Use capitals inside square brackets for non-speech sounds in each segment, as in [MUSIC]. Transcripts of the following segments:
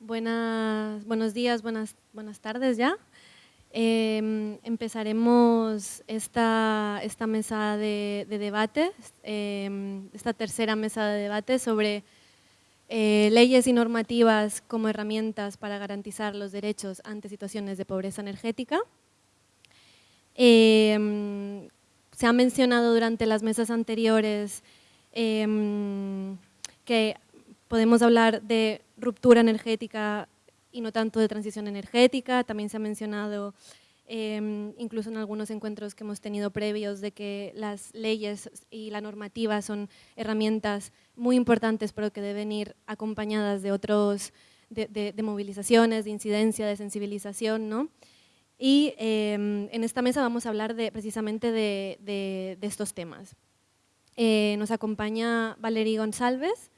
Buenas, buenos días, buenas, buenas tardes ya. Em, empezaremos esta, esta mesa de, debate, em, esta tercera mesa de debate sobre eh, leyes y normativas como herramientas para garantizar los derechos ante situaciones de pobreza energética. Em, se ha mencionado durante las mesas anteriores que podemos hablar de ruptura energética y no tanto de transición energética. También se ha mencionado, em, incluso en algunos encuentros que hemos tenido previos, de que las leyes y la normativa son herramientas muy importantes, pero que deben ir acompañadas de otros, de, movilizaciones, de incidencia, de sensibilización, ¿no? Y em, en esta mesa vamos a hablar de, precisamente de, estos temas. Eh, nos acompaña Valerie González,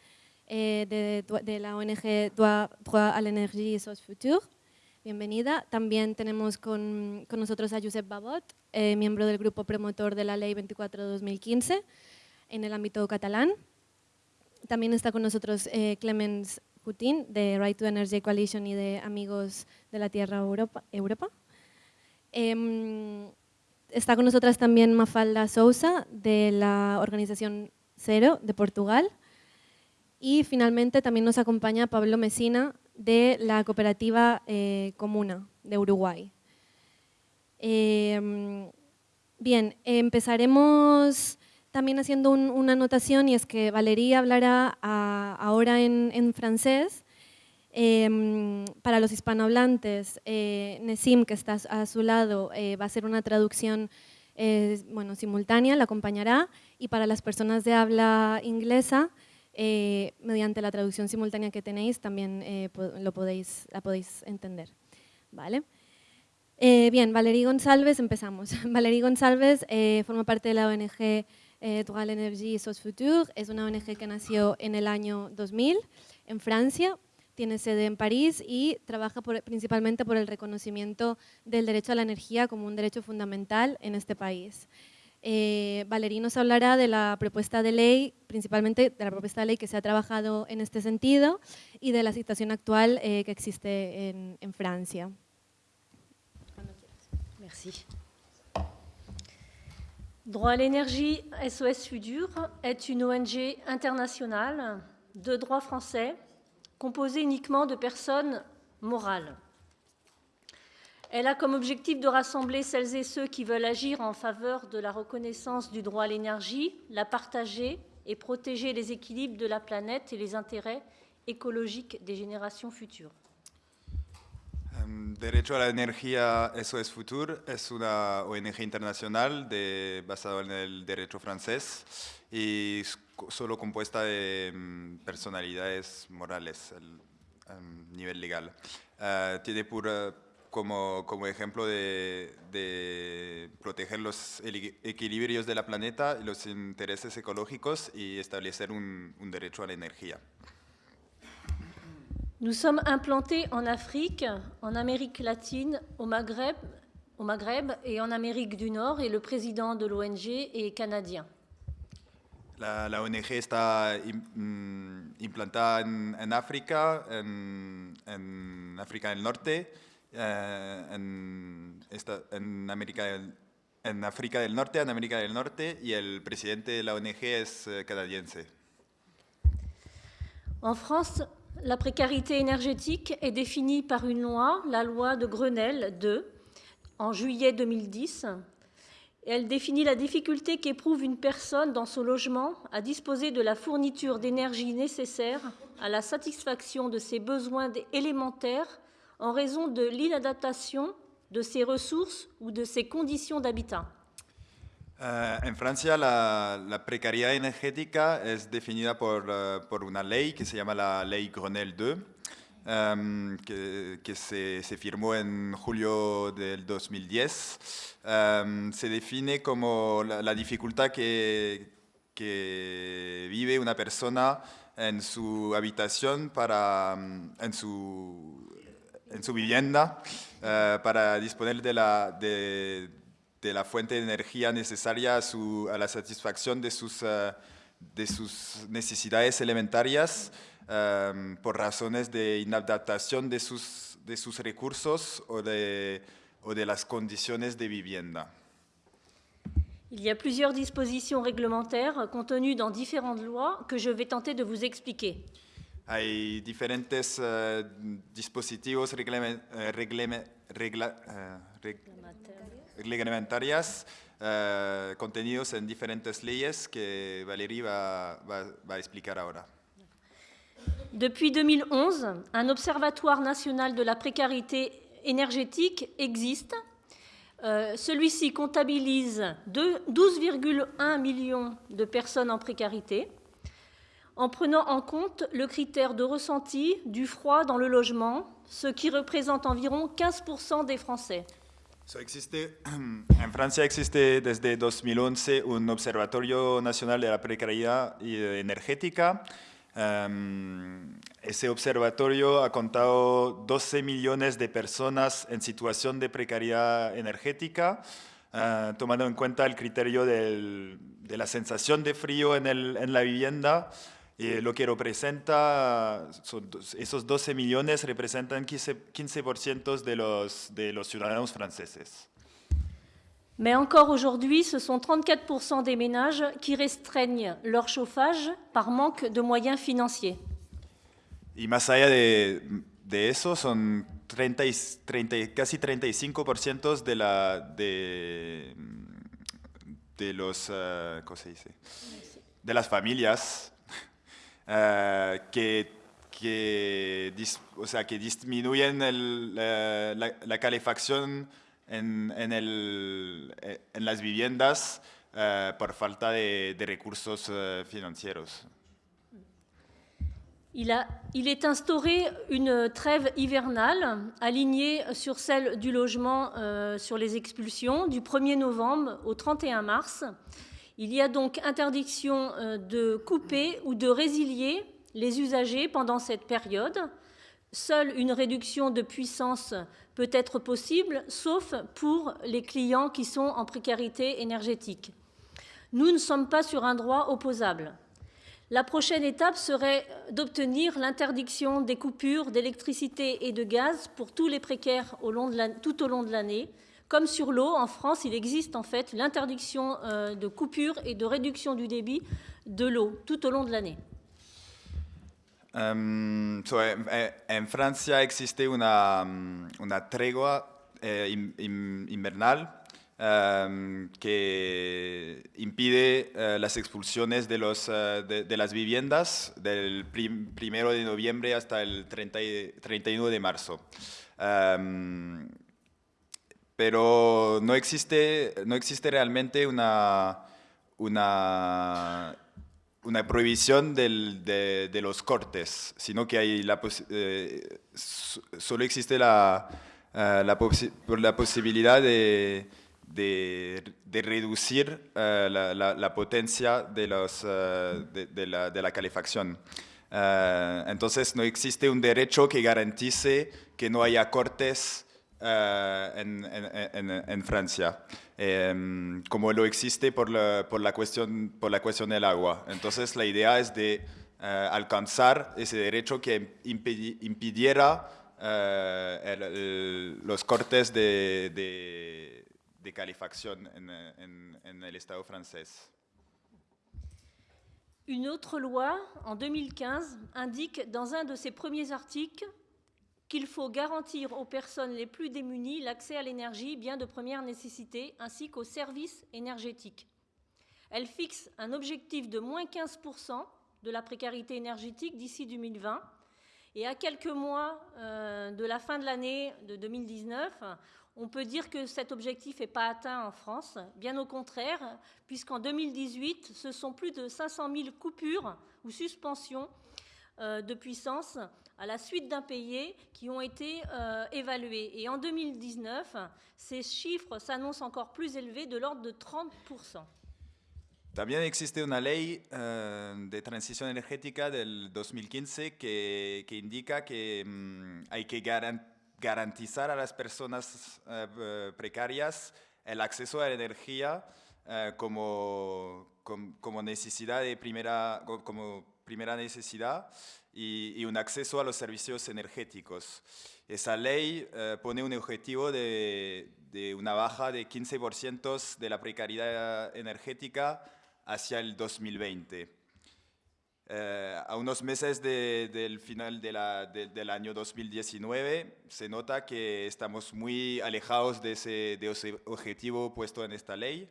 eh, de, la ONG Droit, à l'énergie et Sos Futur. Bienvenida. También tenemos con, con nosotros a Josep Babot, eh, miembro del grupo promotor de la Ley 24 de 2015 en el ámbito catalán. También está con nosotros eh, Clemens Putin, de Right to Energy Coalition y de Amigos de la Tierra Europa. Europa. Em, está con nosotras también Mafalda Sousa, de la organización Cero, de Portugal. Y finalmente también nos acompaña Pablo Mesina de la cooperativa eh, Comuna de Uruguay. Em, bien, empezaremos también haciendo una anotación y es que Valeria hablará ahora en, francés. Em, para los hispanohablantes, eh, Nesim, que está a su lado, eh, va a hacer una traducción bueno, simultánea, la acompañará. Y para las personas de habla inglesa, eh, mediante la traducción simultánea que tenéis también eh, lo podéis, la podéis entender. ¿Vale? Eh, bien, Valerie González, empezamos. [LAUGHS] Valerie González forma parte de la ONG Droit Energy Sos Futur, es una ONG que nació en el año 2000 en Francia, tiene sede en París y trabaja principalmente por el reconocimiento del derecho a la energía como un derecho fundamental en este país. Eh, Valerí nos de la propuesta de ley, principalmente de la propuesta de ley que se ha trabajado en este sentido y de la situación actual eh, que existe en, en Francia. Merci. Droit à l'énergie SOS Futur est une ONG internationale de droit français composée uniquement de personnes morales. Elle a comme objectif de rassembler celles et ceux qui veulent agir en faveur de la reconnaissance du droit à l'énergie, la partager et protéger les équilibres de la planète et les intérêts écologiques des générations futures. Derecho a la Energía SOS Futur es una ONG internacional de, basada en el derecho francés y solo compuesta de personalidades morales a nivel legal. Uh, tiene por como, como ejemplo de, de, proteger los equilibrios de la planeta, los intereses ecológicos y establecer un, un derecho a la energía. Nous sommes implantés en Afrique, en Amérique latine, au Maghreb, au Maghreb et en Amérique du Nord et le président de l'ONG est canadien. La, la ONG está mm, implantada en, en África, en, en África del Norte, en, esta, en, América del, en África de la ONG eh, canadiense. En France, la précarité énergétique est définie par une loi, la loi de Grenelle 2, en juillet 2010. Elle définit la difficulté qu'éprouve une personne dans son logement à disposer de la fourniture d'énergie nécessaire à la satisfaction de ses besoins élémentaires en raison de l'inadaptation de ses ressources ou de ses conditions d'habitat. Uh, en Francia la, la, precariedad energética es definida por, uh, por, una ley que se llama la Ley Grenelle 2, um, que, que se, en julio del 2010. Um, se define como la, la que, que, vive una persona en su habitación, para, en su en su vivienda uh, para disponer de la, de, de, la fuente de energía necesaria a, su, a la satisfacción de sus, uh, de sus necesidades elementarias um, por razones de inadaptación de sus, de sus recursos o de, o de las condiciones de vivienda. Il y a plusieurs dispositions réglementaires contenues dans différentes lois que je vais tenter de vous expliquer. Hay diferentes uh, dispositivos reglame, uh, reglame, regla, uh, reg, reglamentarias uh, contenidos en diferentes leyes que Valérie va, va, va a explicar ahora. Depuis 2011, un observatoire national de la précarité énergétique existe. Euh, Celui-ci comptabilise 12,1 millions de personnes en précarité, en prenant en compte le critère de ressenti du froid dans le logement, ce qui représente environ 15% des Français. [CLEARS THROAT] En Francia existe desde 2011 un Observatorio Nacional de la Precariedad Energética. Um, ese observatorio ha contado 12 millones de personas en situación de precariedad energética, uh, tomando en cuenta el criterio de la sensación de frío en, el, en la vivienda. Y lo que representa, son, esos 12 millones representan 15%, 15 de, los, de los ciudadanos franceses. Mais encore aujourd'hui, ce sont 34% des ménages qui restreignent leur chauffage par manque de moyens financiers. Y más allá de, de eso, son 30, 30, casi 35% de, la, de, de los, uh, ¿cómo se dice? De las familias uh, que, que, o sea, que disminuyen el, la, la, calefacción en, en, el, en las viviendas por falta de, de recursos financieros. Il, a, il, est instauré une trêve hivernale alignée sur celle du logement euh, sur les expulsions du 1er novembre au 31 mars. Il y a donc interdiction euh, de couper ou de résilier les usagers pendant cette période. Seule une réduction de puissance peut être possible, sauf pour les clients qui sont en précarité énergétique. Nous ne sommes pas sur un droit opposable. La prochaine étape serait d'obtenir l'interdiction des coupures d'électricité et de gaz pour tous les précaires tout au long de l'année. Comme sur l'eau, en France, il existe en fait l'interdiction euh, de coupure et de réduction du débit de l'eau tout au long de l'année. Um, so, en, Francia existe una, una tregua eh, in, in, invernal um, que impide uh, las expulsiones de, los, uh, de, de, las viviendas del prim, primero de noviembre hasta el 30, 31 de pero no existe, no existe realmente una, una una prohibición del, de, de, los cortes, sino que hay la eh, solo existe la, uh, la, posi la, posibilidad de, de, de reducir uh, la, la, potencia de, los, uh, de, la, de la calefacción. entonces no existe un derecho que garantice que no haya cortes en, en, en, Francia. eh, como lo existe por la, por, la cuestión, por la cuestión del agua. Entonces la idea es de uh, alcanzar ese derecho que impidiera uh, el, el, los cortes de, de, de calefacción en, en, en el Estado francés. Une autre loi, en 2015, indique dans un de ses premiers articles qu'il faut garantir aux personnes les plus démunies l'accès à l'énergie, bien de première nécessité, ainsi qu'aux services énergétiques. Elle fixe un objectif de moins 15% de la précarité énergétique d'ici 2020. Et à quelques mois euh, de la fin de l'année de 2019, on peut dire que cet objectif n'est pas atteint en France, bien au contraire, puisqu'en 2018, ce sont plus de 500 000 coupures ou suspensions de puissance à la suite d'impayés qui ont été euh, évalués. Et en 2019, ces chiffres s'annoncent encore plus élevés, de l'ordre de 30%. También existe una ley uh, de transición energética del 2015 que, que indica que um, hay que garan garantizar a las personas uh, precarias el acceso a la energía como, de primera necesidad y, un acceso a los servicios energéticos. Esa ley eh, pone un objetivo de, de una baja de 15% de la precariedad energética hacia el 2020. Eh, a unos meses del final del año 2019 se nota que estamos muy alejados de ese, objetivo puesto en esta ley.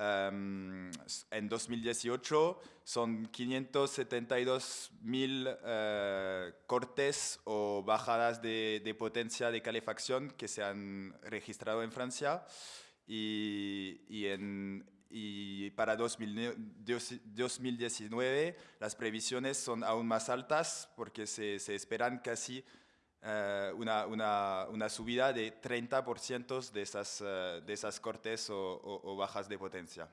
Em, en 2018 son 572 mil eh, cortes o bajadas de, de, potencia de calefacción que se han registrado en Francia y, y en, y para 2019 las previsiones son aún más altas porque se, se esperan casi una, subida de 30% de esas, uh, de esas cortes o, bajas de potencia.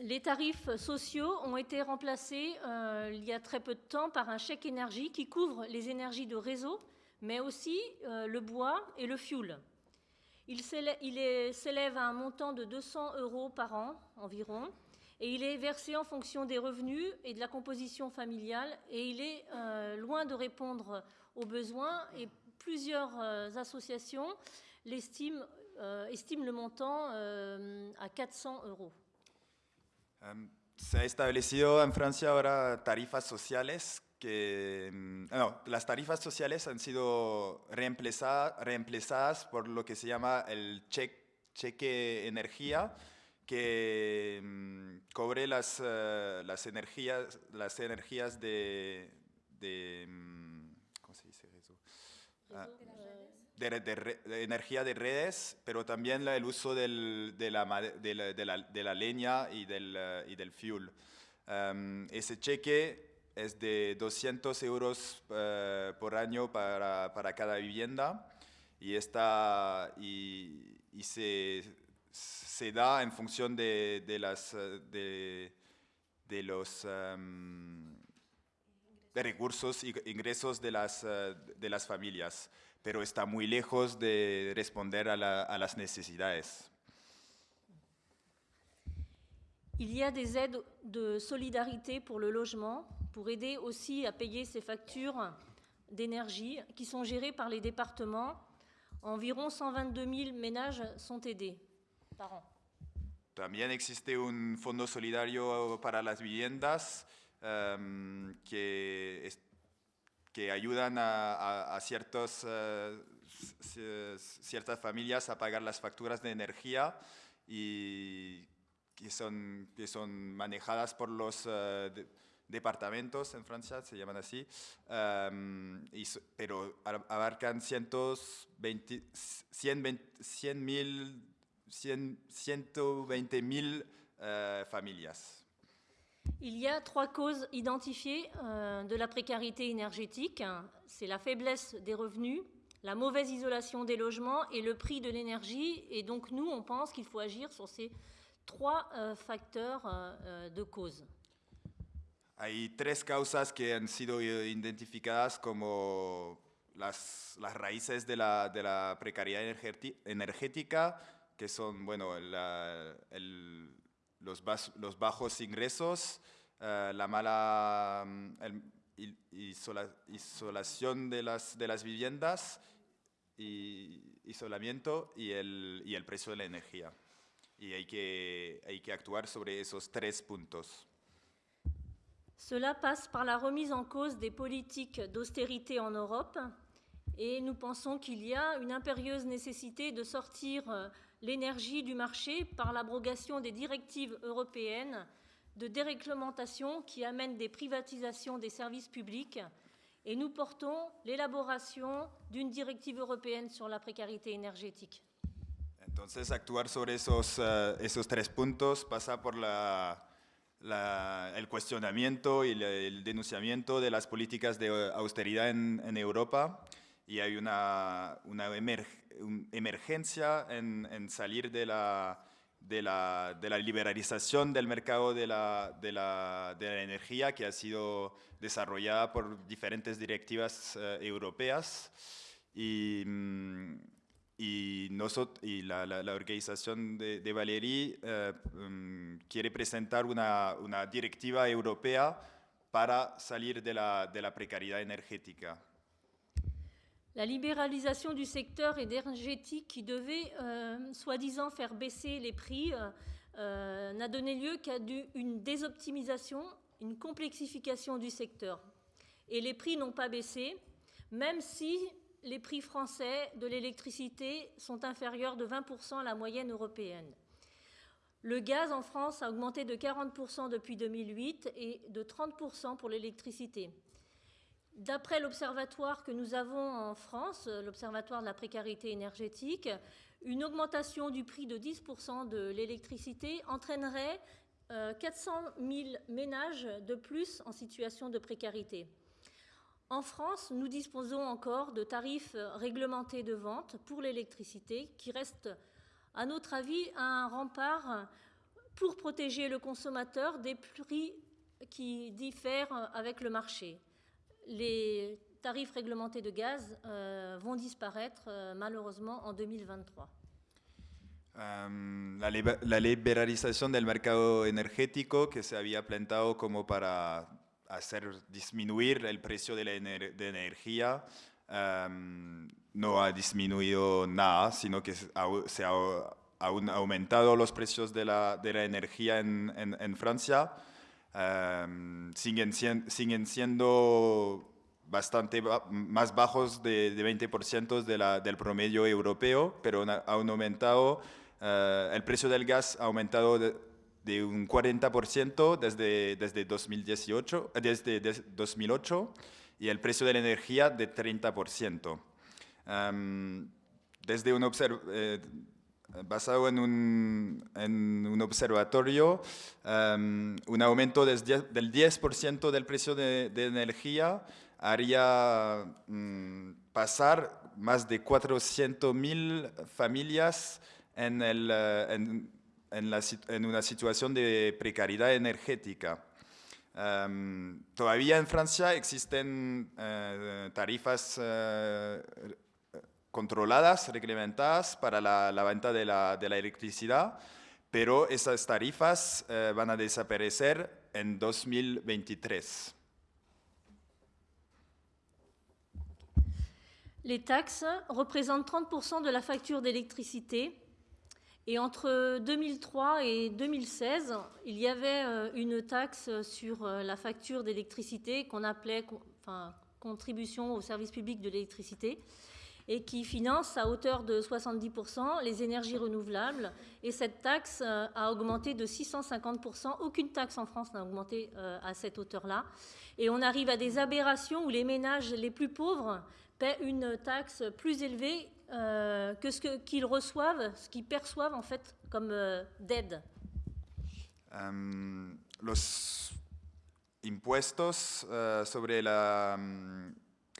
Les tarifs sociaux ont été remplacés euh, il y a très peu de temps par un chèque énergie qui couvre les énergies de réseau, mais aussi euh, le bois et le fioul. Il s'élève à un montant de 200 euros par an environ et il est versé en fonction des revenus et de la composition familiale et il est euh, loin de répondre aux besoins et plusieurs euh, associations euh, estiment le montant à 400 euros. Um, se ha establecido en Francia ahora tarifas sociales que mm, no, las tarifas sociales han sido reemplazadas, reemplazadas por lo que se llama el cheque energía, que um, cobre las, uh, las, energías, las energías de, de um, ¿cómo se dice eso? Ah, de, de, de, energía de redes, pero también el uso del, de, la, de, la, de, la, leña y del, uh, y del fuel. Um, ese cheque es de 200 euros uh, por año para, para, cada vivienda y, está, y, y se, se, da en función de, de las, de, de los um, de recursos y ingresos de las, uh, de las familias, pero está muy lejos de responder a, la, a las necesidades. Il y a des aides de solidarité pour le logement, pour aider aussi à payer ces factures d'énergie qui sont gérées par les départements. Environ 122 000 ménages sont aidés También existe un fondo solidario para las viviendas um, que, que ayudan a, uh, ciertas familias a pagar las facturas de energía y que son, manejadas por los de, departamentos en Francia, se llaman así, y, pero abarcan 120, 120, 100 mil, 100, 120 mil uh, familias. Il y a trois causes identifiées euh, de la précarité énergétique. C'est la faiblesse des revenus, la mauvaise isolation des logements et le prix de l'énergie. Et donc nous, on pense qu'il faut agir sur ces trois euh, facteurs euh, de cause. Hay tres causas que han sido identificadas como las, las raíces de la, de la precariedad energética, que son bueno, la, el, los, bas, los, bajos ingresos, uh, la mala el, isola, isolación de las, de las viviendas, y isolamiento y el, y el precio de la energía. Y hay que, hay que actuar sobre esos tres puntos. Cela passe par la remise en cause des politiques d'austérité en Europe et nous pensons qu'il y a une impérieuse nécessité de sortir euh, l'énergie du marché par l'abrogation des directives européennes de déréglementation qui amènent des privatisations des services publics et nous portons l'élaboration d'une directive européenne sur la précarité énergétique. Entonces, actuar sobre esos, uh, esos tres puntos pasa por la la, el cuestionamiento y la, el denunciamiento de las políticas de austeridad en, en Europa y hay una, una emer, un emergencia en, en, salir de la, de, la, de la liberalización del mercado de la, de, la, de la, energía que ha sido desarrollada por diferentes directivas uh, europeas y, mm, y, nosotros, y la, la, organización de, de eh, mm, quiere presentar una, una, directiva europea para salir de la, de la precariedad energética. La libéralisation du secteur énergétique qui devait, euh, soi-disant, faire baisser les prix, euh, euh, n'a donné lieu qu'à une désoptimisation, une complexification du secteur. Et les prix n'ont pas baissé, même si les prix français de l'électricité sont inférieurs de 20% à la moyenne européenne. Le gaz en France a augmenté de 40% depuis 2008 et de 30% pour l'électricité. D'après l'observatoire que nous avons en France, l'observatoire de la précarité énergétique, une augmentation du prix de 10% de l'électricité entraînerait 400 euh, 000 ménages de plus en situation de précarité. En France, nous disposons encore de tarifs réglementés de vente pour l'électricité qui restent, à notre avis, un rempart pour protéger le consommateur des prix qui diffèrent avec le marché les tarifs réglementés de gaz euh, vont disparaître euh, malheureusement en 2023. Um, la, la, liberalización del mercado energético que se había planteado como para hacer disminuir el precio de la ener de energía um, no ha disminuido nada, sino que se ha, ha aumentado los precios de la, de la energía en, en, en Francia. Um, siguen, siguen siendo bastante más bajos de, de 20% de la, del promedio europeo, pero han aumentado, uh, el precio del gas ha aumentado de, de un 40% desde, desde, 2018, desde, desde 2008 y el precio de la energía de 30%. Um, desde un observ eh, basado en un, en un observatorio, um, un aumento del 10%, del precio de, energía haría um, pasar más de 400.000 familias en, el, uh, en, en, la, en, una situación de precariedad energética. Um, todavía en Francia existen uh, tarifas uh, controladas, reglamentadas para la, la venta de la, de la, electricidad, pero esas tarifas eh, van a desaparecer en 2023. Les taxes représentent 30% de la facture d'électricité. Et entre 2003 et 2016, il y avait euh, une taxe sur euh, la facture d'électricité qu'on appelait enfin, contribution au service public de l'électricité et qui finance à hauteur de 70% les énergies renouvelables. Et cette taxe euh, a augmenté de 650%. Aucune taxe en France n'a augmenté euh, à cette hauteur-là. Et on arrive à des aberrations où les ménages les plus pauvres paient une taxe plus élevée euh, que ce qu'ils reçoivent, ce qu'ils perçoivent en fait comme d'aide. Um, impuestos uh, la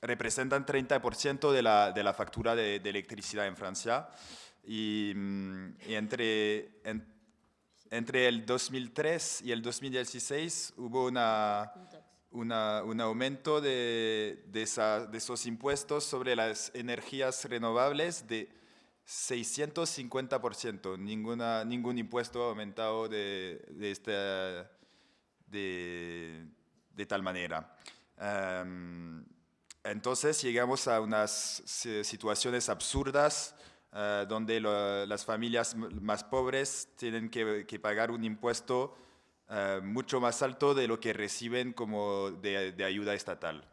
representan 30% de la, de la factura de, electricidad en Francia y, mm, entre, en, entre el 2003 y el 2016 hubo una, una, un aumento de, de, esa, de, esos impuestos sobre las energías renovables de 650%. Ninguna, ningún impuesto ha aumentado de, de, esta, de, tal manera. Um, entonces llegamos a unas situaciones absurdas uh, donde lo, las familias más pobres tienen que, que pagar un impuesto uh, mucho más alto de lo que reciben como de, de ayuda estatal.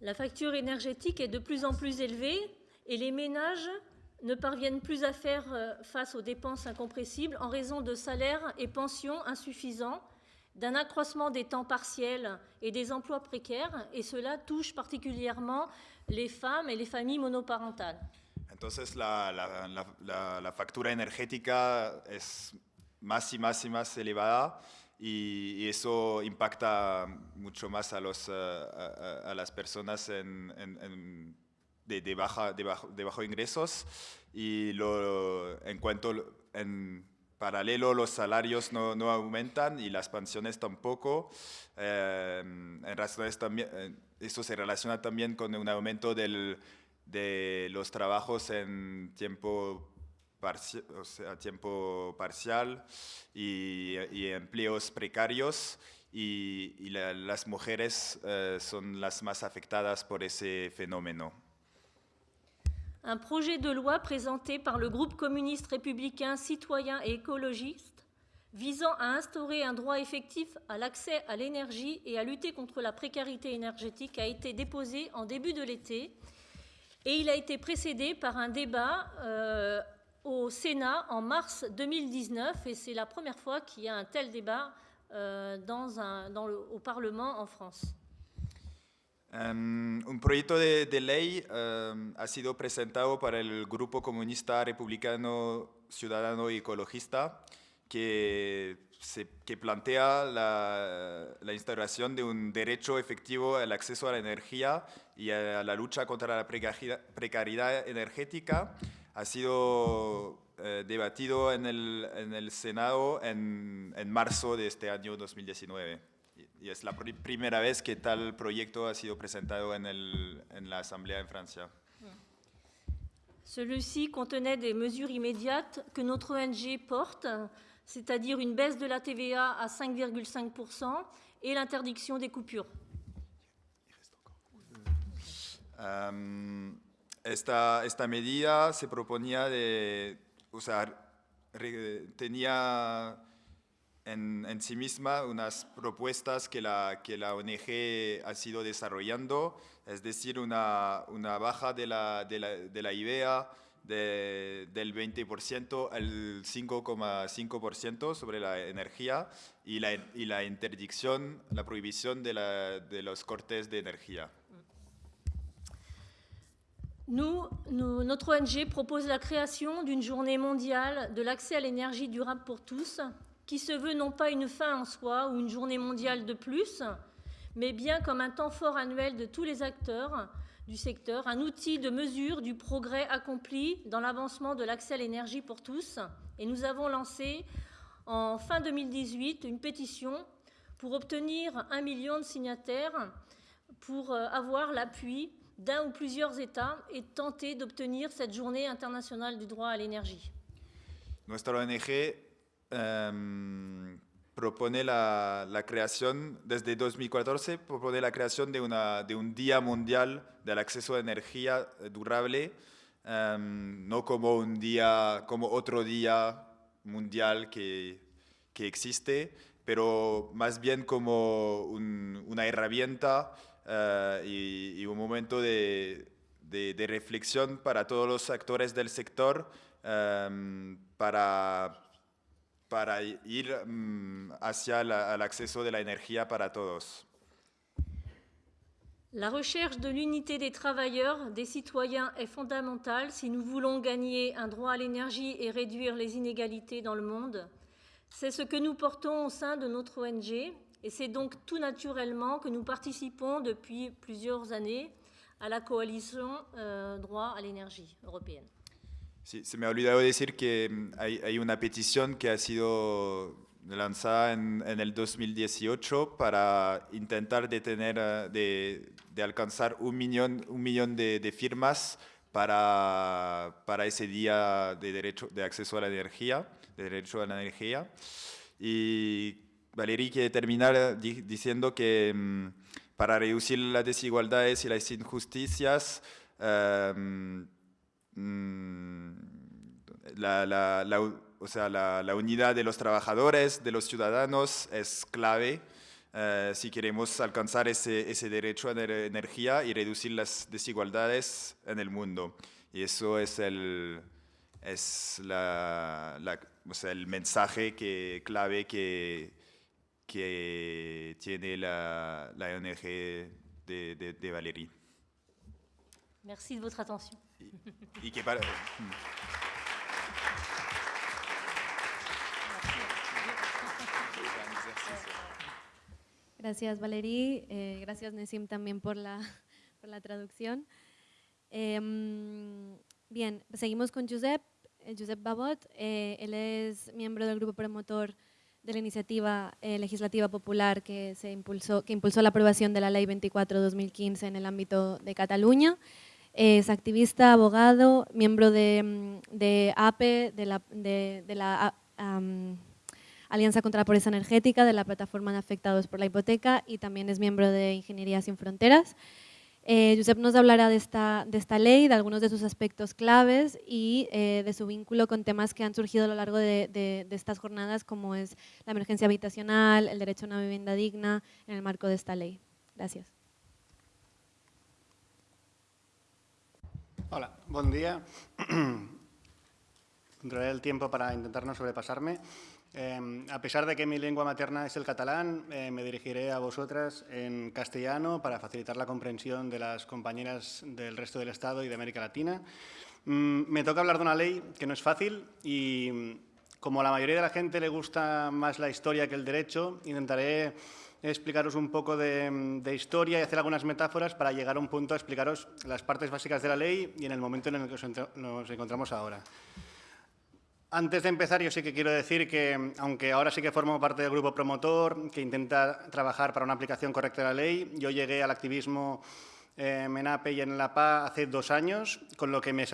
La facture énergétique est de plus en plus élevée et les ménages ne parviennent plus à faire euh, face aux dépenses incompressibles en raison de salaires et pensions insuffisants d'un accroissement des temps partiels et des emplois précaires, et cela touche particulièrement les femmes et les familles monoparentales. Entonces la, la, la, la factura energética es más y más y más elevada y, y eso impacta mucho más a, los, a, a, a las personas en, en, en de, de, baja, de, bajo, de bajo ingresos y lo, en cuanto en paralelo los salarios no, no, aumentan y las pensiones tampoco. Eh, en razones también, eh, esto se relaciona también con un aumento de los trabajos en tiempo, parcial y, empleos precarios y, y la- las mujeres eh, son las más afectadas por ese fenómeno. Un projet de loi présenté par le groupe communiste républicain citoyen et écologiste visant à instaurer un droit effectif à l'accès à l'énergie et à lutter contre la précarité énergétique a été déposé en début de l'été et il a été précédé par un débat euh, au Sénat en mars 2019 et c'est la première fois qu'il y a un tel débat euh, au Parlement en France. Um, un proyecto de, ley um, ha sido presentado para el Grupo Comunista Republicano Ciudadano y Ecologista que, plantea la, la instauración de un derecho efectivo al acceso a la energía y a la lucha contra la precari- precariedad energética. Ha sido eh, debatido en el, en el Senado en, en marzo de este año 2019. Y- es la pri- primera vez que tal proyecto ha sido presentado en, el- en la Asamblea en Francia. Celui-ci contenait des mesures immédiates que notre ONG porte, c'est-à-dire une baisse de la TVA à 5,5% et l'interdiction des coupures. Am, esta, esta medida se proponía de, o sea, re- tenía en, en sí misma unas propuestas que la, que la ONG ha sido desarrollando, es decir, una, una baja de la, de la, de la IVA de- del 20% al 5,5% sobre la energía y la, y la interdicción, la prohibición de, la- de los cortes de energía. Nous, nous- notre ONG propose la création d'une journée mondiale de l'accès à l'énergie durable pour tous, qui se veut non pas une fin en soi ou une journée mondiale de plus, mais bien comme un temps fort annuel de tous les acteurs du secteur, un outil de mesure du progrès accompli dans l'avancement de l'accès à l'énergie pour tous. Et nous avons lancé en fin 2018 une pétition pour obtenir un million de signataires pour euh, avoir l'appui d'un ou plusieurs États et tenter d'obtenir cette journée internationale du droit à l'énergie. Em, propone la, creación, desde 2014, propone la creación de, una, de un Día Mundial del Acceso a Energía Durable, em, no como un día, como otro día mundial que, que existe, pero más bien como un- una herramienta eh, y, un momento de reflexión para todos los actores del sector em, para, para ir mm, la- acceso de energía para. La recherche de l'unité des travailleurs, des citoyens est fondamentale si nous voulons gagner un droit à l'énergie et réduire les inégalités dans le monde. C'est ce que nous portons au sein de notre ONG et c'est donc tout naturellement que nous participons depuis plusieurs années à la coalition euh, droit à l'énergie européenne. Se me ha olvidado decir que mm, hay, hay una petición que ha sido lanzada en, en el 2018 para intentar de, eh, de, de alcanzar un millón, un millón de, de firmas para, para ese día de, derecho, de acceso a la energía, de derecho a la energía. Y Valerie quiere terminar di- diciendo que mm, para reducir las desigualdades y las injusticias, em, mm, la, la- la u- o sea, la, la unidad de los trabajadores, de los ciudadanos es clave eh, si queremos alcanzar ese, ese derecho a la energía y reducir las desigualdades en el mundo. Y eso es el, es la, la- o sea, el mensaje que, clave que, que tiene la, la ONG de, de, de Valérie. Merci de votre attention. Y que para- Gracias Valerie, eh, gracias Nesim también por la, por la traducción. Em, bien, seguimos con Josep, eh, Josep Babot. eh, él es miembro del grupo promotor de la iniciativa eh, legislativa popular que, se impulsó, que impulsó la aprobación de la Ley 24-2015 en el ámbito de Cataluña. Es activista, abogado, miembro de, mm, APE, de la, de, la Alianza contra la Pobreza Energética, de la Plataforma de Afectados por la Hipoteca y también es miembro de Ingeniería Sin Fronteras. Eh, Josep nos hablará de esta, de esta ley, de algunos de sus aspectos claves y eh, de su vínculo con temas que han surgido a lo largo de, de, estas jornadas, como es la emergencia habitacional, el derecho a una vivienda digna, en el marco de esta ley. Gracias. Hola, buen día. [CLEARS THROAT] Controlaré el tiempo para intentar no sobrepasarme. Em, a pesar de que mi lengua materna es el catalán, eh, me dirigiré a vosotras en castellano para facilitar la comprensión de las compañeras del resto del Estado y de América Latina. Mm, me toca hablar de una ley que no es fácil y como a la mayoría de la gente le gusta más la historia que el derecho, intentaré explicaros un poco de, historia y hacer algunas metáforas para llegar a un punto a explicaros las partes básicas de la ley y en el momento en el que nos encontramos ahora. Antes de empezar, yo sí que quiero decir que, aunque ahora sí que formo parte del grupo promotor que intenta trabajar para una aplicación correcta de la ley, yo llegué al activismo eh, en APE y en la PA hace dos años, con lo que me,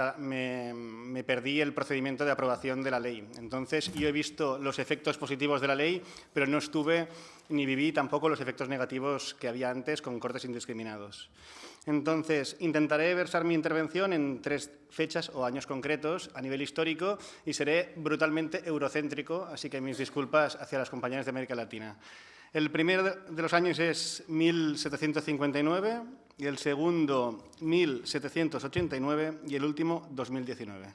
me, perdí el procedimiento de aprobación de la ley. Entonces, yo he visto los efectos positivos de la ley, pero no estuve ni viví tampoco los efectos negativos que había antes con cortes indiscriminados. Entonces, intentaré versar mi intervención en tres fechas o años concretos a nivel histórico y seré brutalmente eurocéntrico, así que mis disculpas hacia las compañeras de América Latina. El primero de los años es 1759 y el segundo 1789 y el último 2019.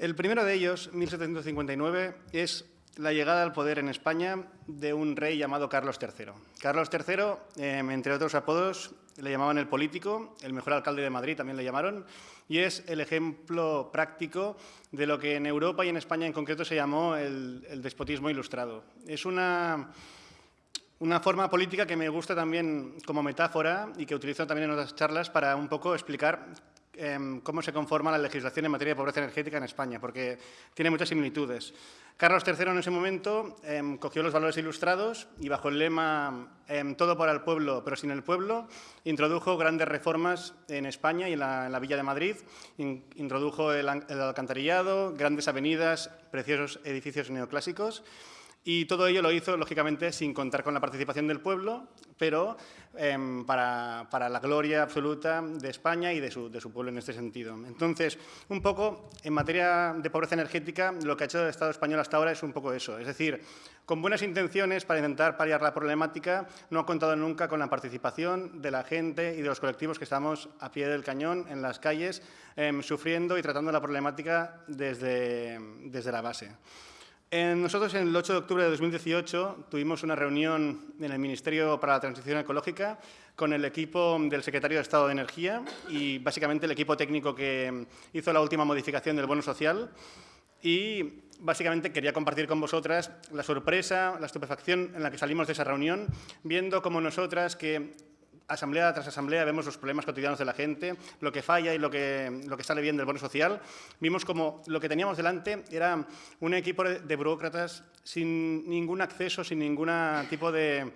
El primero de ellos, 1759, es la llegada al poder en España de un rey llamado Carlos III. Carlos III, em, entre otros apodos, le llamaban el político, el mejor alcalde de Madrid también le llamaron, y es el ejemplo práctico de lo que en Europa y en España en concreto se llamó el, el despotismo ilustrado. Es una, una forma política que me gusta también como metáfora y que utilizo también en otras charlas para un poco explicar Em, cómo se conforma la legislación en materia de pobreza energética en España, porque tiene muchas similitudes. Carlos III en ese momento em, cogió los valores ilustrados y bajo el lema em, todo para el pueblo, pero sin el pueblo, introdujo grandes reformas en España y en la, Villa de Madrid. introdujo el alcantarillado, grandes avenidas, preciosos edificios neoclásicos y todo ello lo hizo, lógicamente, sin contar con la participación del pueblo, pero em, para, la gloria absoluta de España y de su, pueblo en este sentido. Entonces, un poco, en materia de pobreza energética, lo que ha hecho el Estado español hasta ahora es un poco eso. Es decir, con buenas intenciones para intentar paliar la problemática, no ha contado nunca con la participación de la gente y de los colectivos que estamos a pie del cañón, en las calles, em, sufriendo y tratando la problemática desde, desde la base nosotros, en el 8 de octubre de 2018, tuvimos una reunión en el Ministerio para la Transición Ecológica con el equipo del Secretario de Estado de Energía y, básicamente, el equipo técnico que hizo la última modificación del bono social. Y, básicamente, quería compartir con vosotras la sorpresa, la estupefacción en la que salimos de esa reunión, viendo cómo nosotras, que asamblea tras asamblea vemos los problemas cotidianos de la gente, lo que falla y lo que, lo que sale bien del bono social. Vimos como lo que teníamos delante era un equipo de burócratas sin ningún acceso, sin ningún tipo de,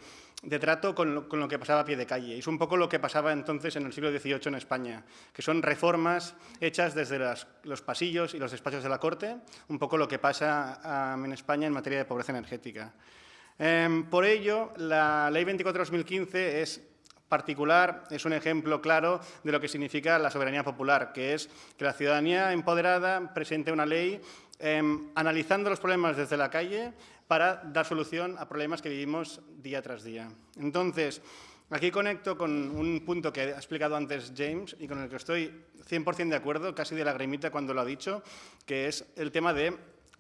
trato con lo, que pasaba a pie de calle. Es un poco lo que pasaba entonces en el siglo XVIII en España, que son reformas hechas desde los pasillos y los despachos de la corte, un poco lo que pasa en España en materia de pobreza energética. Em, por ello, la Ley 24-2015 es particular es un ejemplo claro de lo que significa la soberanía popular, que es que la ciudadanía empoderada presente una ley em, analizando los problemas desde la calle para dar solución a problemas que vivimos día tras día. Entonces, aquí conecto con un punto que ha explicado antes James y con el que estoy 100% de acuerdo, casi de lagrimita cuando lo ha dicho, que es el tema de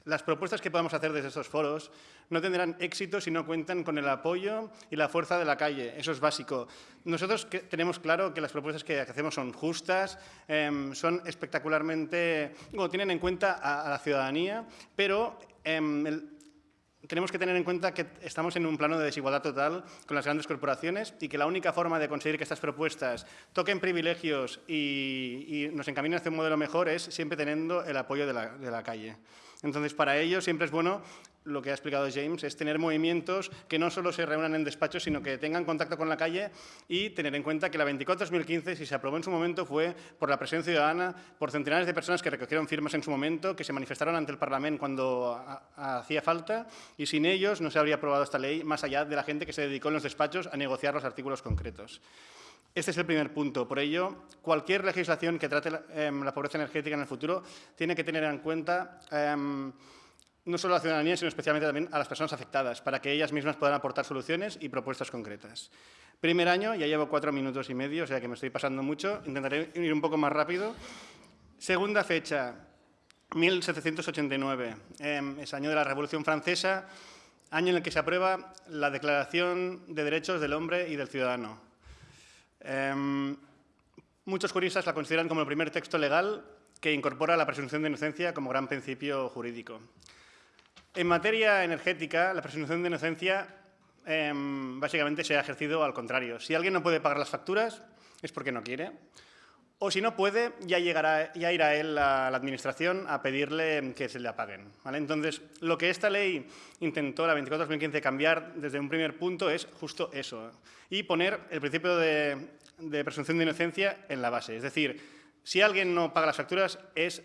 las propuestas que podemos hacer desde estos foros no tendrán éxito si no cuentan con el apoyo y la fuerza de la calle. Eso es básico. Nosotros tenemos claro que las propuestas que hacemos son justas, em, son espectacularmente... Bueno, tienen en cuenta a, la ciudadanía, pero em, tenemos que tener en cuenta que estamos en un plano de desigualdad total con las grandes corporaciones y que la única forma de conseguir que estas propuestas toquen privilegios y, nos encaminen hacia un modelo mejor es siempre teniendo el apoyo de la calle. Entonces, para ello siempre es bueno lo que ha explicado James, es tener movimientos que no solo se reúnan en despachos, sino que tengan contacto con la calle y tener en cuenta que la 24-2015, si se aprobó en su momento, fue por la presión ciudadana, por centenares de personas que recogieron firmas en su momento, que se manifestaron ante el Parlamento cuando hacía falta, y sin ellos no se habría aprobado esta ley, más allá de la gente que se dedicó en los despachos a negociar los artículos concretos. Este es el primer punto. Por ello, cualquier legislación que trate la, em, pobreza energética en el futuro tiene que tener en cuenta em, no solo a la ciudadanía, sino especialmente también a las personas afectadas, para que ellas mismas puedan aportar soluciones y propuestas concretas. Primer año, ya llevo cuatro minutos y medio, o sea que me estoy pasando mucho, intentaré ir un poco más rápido. Segunda fecha, 1789, em, es año de la Revolución Francesa, año en el que se aprueba la Declaración de Derechos del Hombre y del Ciudadano. Em, muchos juristas la consideran como el primer texto legal que incorpora la presunción de inocencia como gran principio jurídico. En materia energética, la presunción de inocencia em, básicamente se ha ejercido al contrario. Si alguien no puede pagar las facturas, es porque no quiere. O si no puede, ya, llegará, ya irá él a la Administración a pedirle que se le apaguen. Entonces, lo que esta ley intentó, la 24-2015, cambiar desde un primer punto es justo eso. Y poner el principio de presunción de inocencia en la base. Es decir, si alguien no paga las facturas, es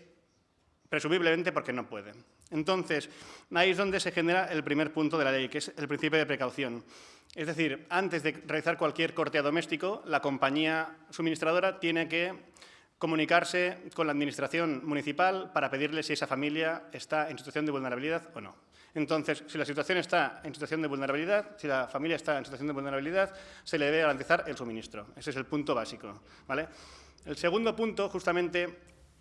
presumiblemente porque no puede. Entonces, ahí es donde se genera el primer punto de la ley, que es el principio de precaución. Es decir, antes de realizar cualquier corte doméstico, la compañía suministradora tiene que comunicarse con la administración municipal para pedirle si esa familia está en situación de vulnerabilidad o no. Entonces, si la situación está en situación de vulnerabilidad, si la familia está en situación de vulnerabilidad, se le debe garantizar el suministro. Ese es el punto básico. ¿vale? El segundo punto, justamente,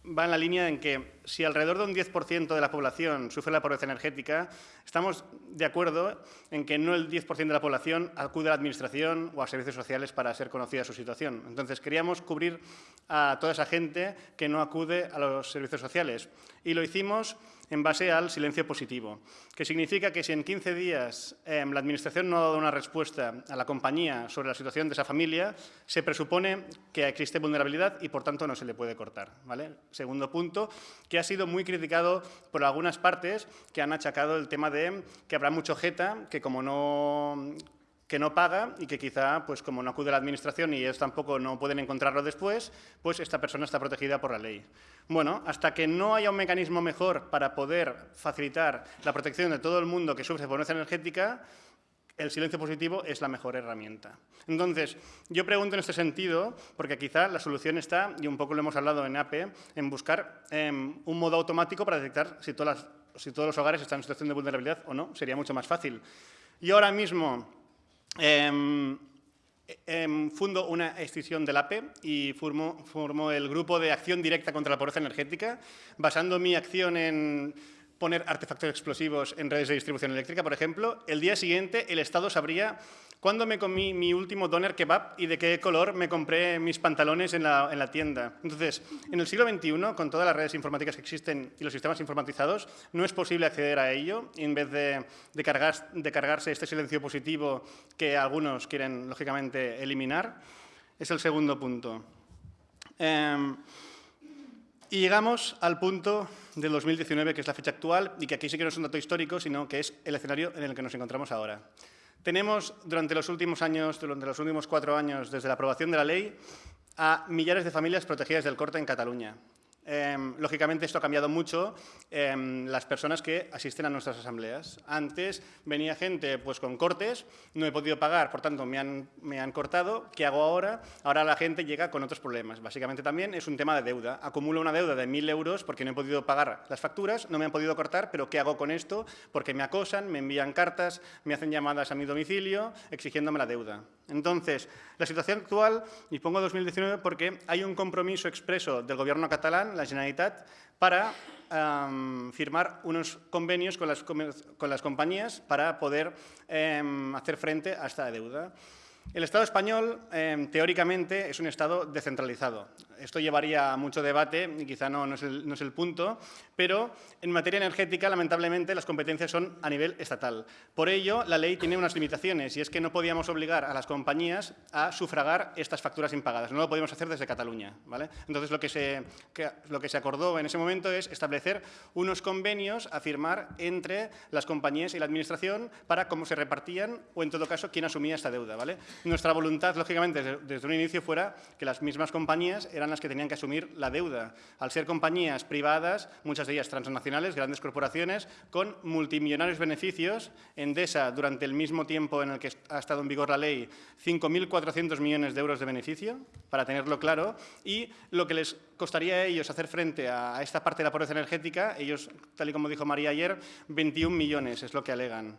va en la línea en que si alrededor de un 10% de la población sufre la pobreza energética, estamos de acuerdo en que no el 10% de la población acude a la Administración o a servicios sociales para ser conocida su situación. Entonces, queríamos cubrir a toda esa gente que no acude a los servicios sociales y lo hicimos en base al silencio positivo, que significa que si en 15 días em, la Administración no ha dado una respuesta a la compañía sobre la situación de esa familia, se presupone que existe vulnerabilidad y, por tanto, no se le puede cortar. ¿vale? Segundo punto, que ha sido muy criticado por algunas partes que han achacado el tema de que habrá mucho jeta, que como no que no paga y que quizá, pues como no acude a la administración y ellos tampoco no pueden encontrarlo después, pues esta persona está protegida por la ley. Bueno, hasta que no haya un mecanismo mejor para poder facilitar la protección de todo el mundo que sufre pobreza energética, el silencio positivo es la mejor herramienta. Entonces, yo pregunto en este sentido, porque quizá la solución está, y un poco lo hemos hablado en APE, en buscar em, un modo automático para detectar si, todas si todos los hogares están en situación de vulnerabilidad o no. Sería mucho más fácil. Y ahora mismo Em, em, fundo una extinción del APE y formo, formo el grupo de acción directa contra la pobreza energética, basando mi acción en poner artefactos explosivos en redes de distribución eléctrica, por ejemplo, el día siguiente el Estado sabría cuándo me comí mi último doner kebab y de qué color me compré mis pantalones en la, en la, tienda. Entonces, en el siglo XXI, con todas las redes informáticas que existen y los sistemas informatizados, no es posible acceder a ello en vez de, de, cargar, de cargarse este silencio positivo que algunos quieren, lógicamente, eliminar. Es el segundo punto. Eh, y llegamos al punto del 2019, que es la fecha actual, y que aquí sí que no es un dato histórico, sino que es el escenario en el que nos encontramos ahora. Tenemos, durante los últimos años, durante los últimos cuatro años, desde la aprobación de la ley, a millares de familias protegidas del corte en Cataluña. Em, lógicamente esto ha cambiado mucho em, las personas que asisten a nuestras asambleas. Antes venía gente pues, con cortes, no he podido pagar, por tanto me han, me han cortado. ¿Qué hago ahora? Ahora la gente llega con otros problemas. Básicamente también es un tema de deuda. Acumulo una deuda de 1.000 euros porque no he podido pagar las facturas, no me han podido cortar, pero ¿qué hago con esto? Porque me acosan, me envían cartas, me hacen llamadas a mi domicilio exigiéndome la deuda. Entonces, la situación actual, y pongo 2019 porque hay un compromiso expreso del Gobierno catalán, la Generalitat, para um, firmar unos convenios con las, con las, compañías para poder um, hacer frente a esta deuda. El Estado español, eh, teóricamente, es un Estado descentralizado. Esto llevaría a mucho debate y quizá no, no, es el, no, es el, punto, pero en materia energética, lamentablemente, las competencias son a nivel estatal. Por ello, la ley tiene unas limitaciones y es que no podíamos obligar a las compañías a sufragar estas facturas impagadas. No lo podíamos hacer desde Cataluña. ¿vale? Entonces, lo que, se, que, lo que se acordó en ese momento es establecer unos convenios a firmar entre las compañías y la Administración para cómo se repartían o, en todo caso, quién asumía esta deuda. ¿vale? Nuestra voluntad, lógicamente, desde, desde un inicio fuera que las mismas compañías eran las que tenían que asumir la deuda. Al ser compañías privadas, muchas de ellas transnacionales, grandes corporaciones, con multimillonarios beneficios, Endesa, durante el mismo tiempo en el que ha estado en vigor la ley, 5.400 millones de euros de beneficio, para tenerlo claro, y lo que les costaría a ellos hacer frente a esta parte de la pobreza energética, ellos, tal y como dijo María ayer, 21 millones es lo que alegan.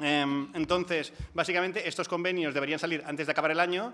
Entonces, básicamente, estos convenios deberían salir antes de acabar el año,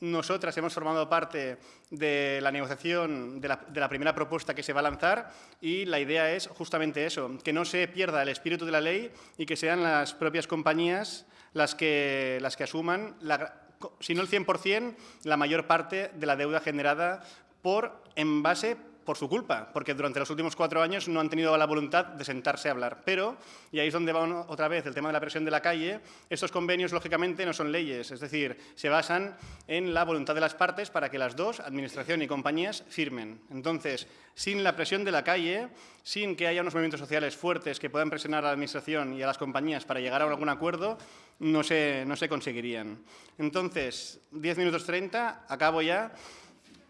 nosotras hemos formado parte de la negociación de la, de la, primera propuesta que se va a lanzar y la idea es justamente eso, que no se pierda el espíritu de la ley y que sean las propias compañías las que, las que asuman, la, si no el 100%, la mayor parte de la deuda generada por envase por su culpa, porque durante los últimos cuatro años no han tenido la voluntad de sentarse a hablar. Pero, y ahí es donde va otra vez el tema de la presión de la calle, estos convenios, lógicamente, no son leyes, es decir, se basan en la voluntad de las partes para que las dos, administración y compañías, firmen. Entonces, sin la presión de la calle, sin que haya unos movimientos sociales fuertes que puedan presionar a la administración y a las compañías para llegar a algún acuerdo, no se, no se conseguirían. Entonces, 10 minutos 30, acabo ya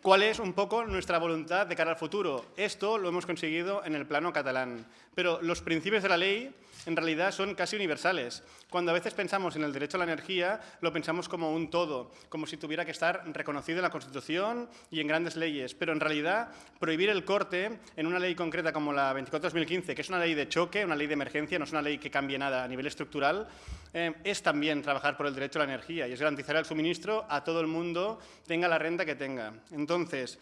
cuál es un poco nuestra voluntad de cara al futuro. Esto lo hemos conseguido en el plano catalán, pero los principios de la ley en realidad son casi universales. Cuando a veces pensamos en el derecho a la energía, lo pensamos como un todo, como si tuviera que estar reconocido en la Constitución y en grandes leyes, pero en realidad prohibir el corte en una ley concreta como la 24-2015, que es una ley de choque, una ley de emergencia, no es una ley que cambie nada a nivel estructural, eh, es también trabajar por el derecho a la energía y es garantizar el suministro a todo el mundo, tenga la renta que tenga. Entonces,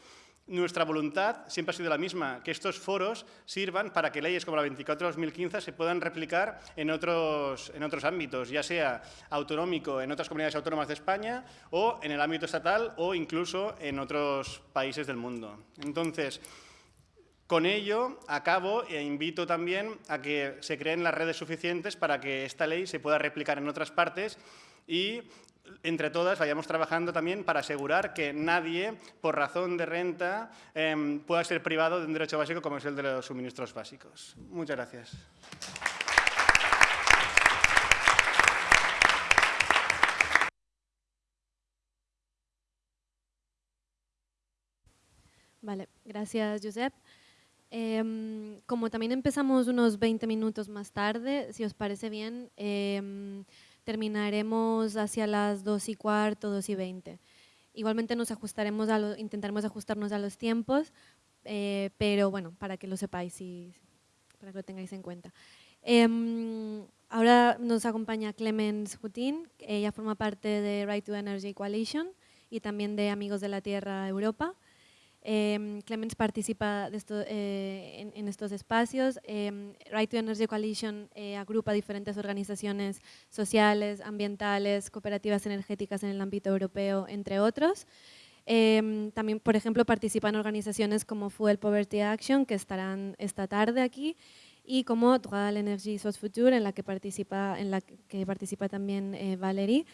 nuestra voluntad siempre ha sido la misma, que estos foros sirvan para que leyes como la 24-2015 se puedan replicar en otros, en otros ámbitos, ya sea autonómico en otras comunidades autónomas de España o en el ámbito estatal o incluso en otros países del mundo. Entonces, con ello, acabo e invito también a que se creen las redes suficientes para que esta ley se pueda replicar en otras partes y entre todas vayamos trabajando también para asegurar que nadie, por razón de renta, eh, pueda ser privado de un derecho básico como es el de los suministros básicos. Muchas gracias. Vale, gracias, Josep. Eh, como también empezamos unos 20 minutos más tarde, si os parece bien, eh, terminaremos hacia las 2 y cuarto, 2 y 20. Igualmente nos ajustaremos a lo, intentaremos ajustarnos a los tiempos, eh, pero bueno, para que lo sepáis y para que lo tengáis en cuenta. Eh, ahora nos acompaña Clemens Hutin, ella forma parte de Right to Energy Coalition y también de Amigos de la Tierra Europa. Eh, Clemens participa de esto, eh, en, en, estos espacios. Eh, right to Energy Coalition eh, agrupa diferentes organizaciones sociales, ambientales, cooperativas energéticas en el ámbito europeo, entre otros. Em, también, por ejemplo, participan organizaciones como Fuel Poverty Action, que estarán esta tarde aquí, y como Droit à l'énergie Sos Futur, en la que participa, en la que participa también eh, Valerie. Em,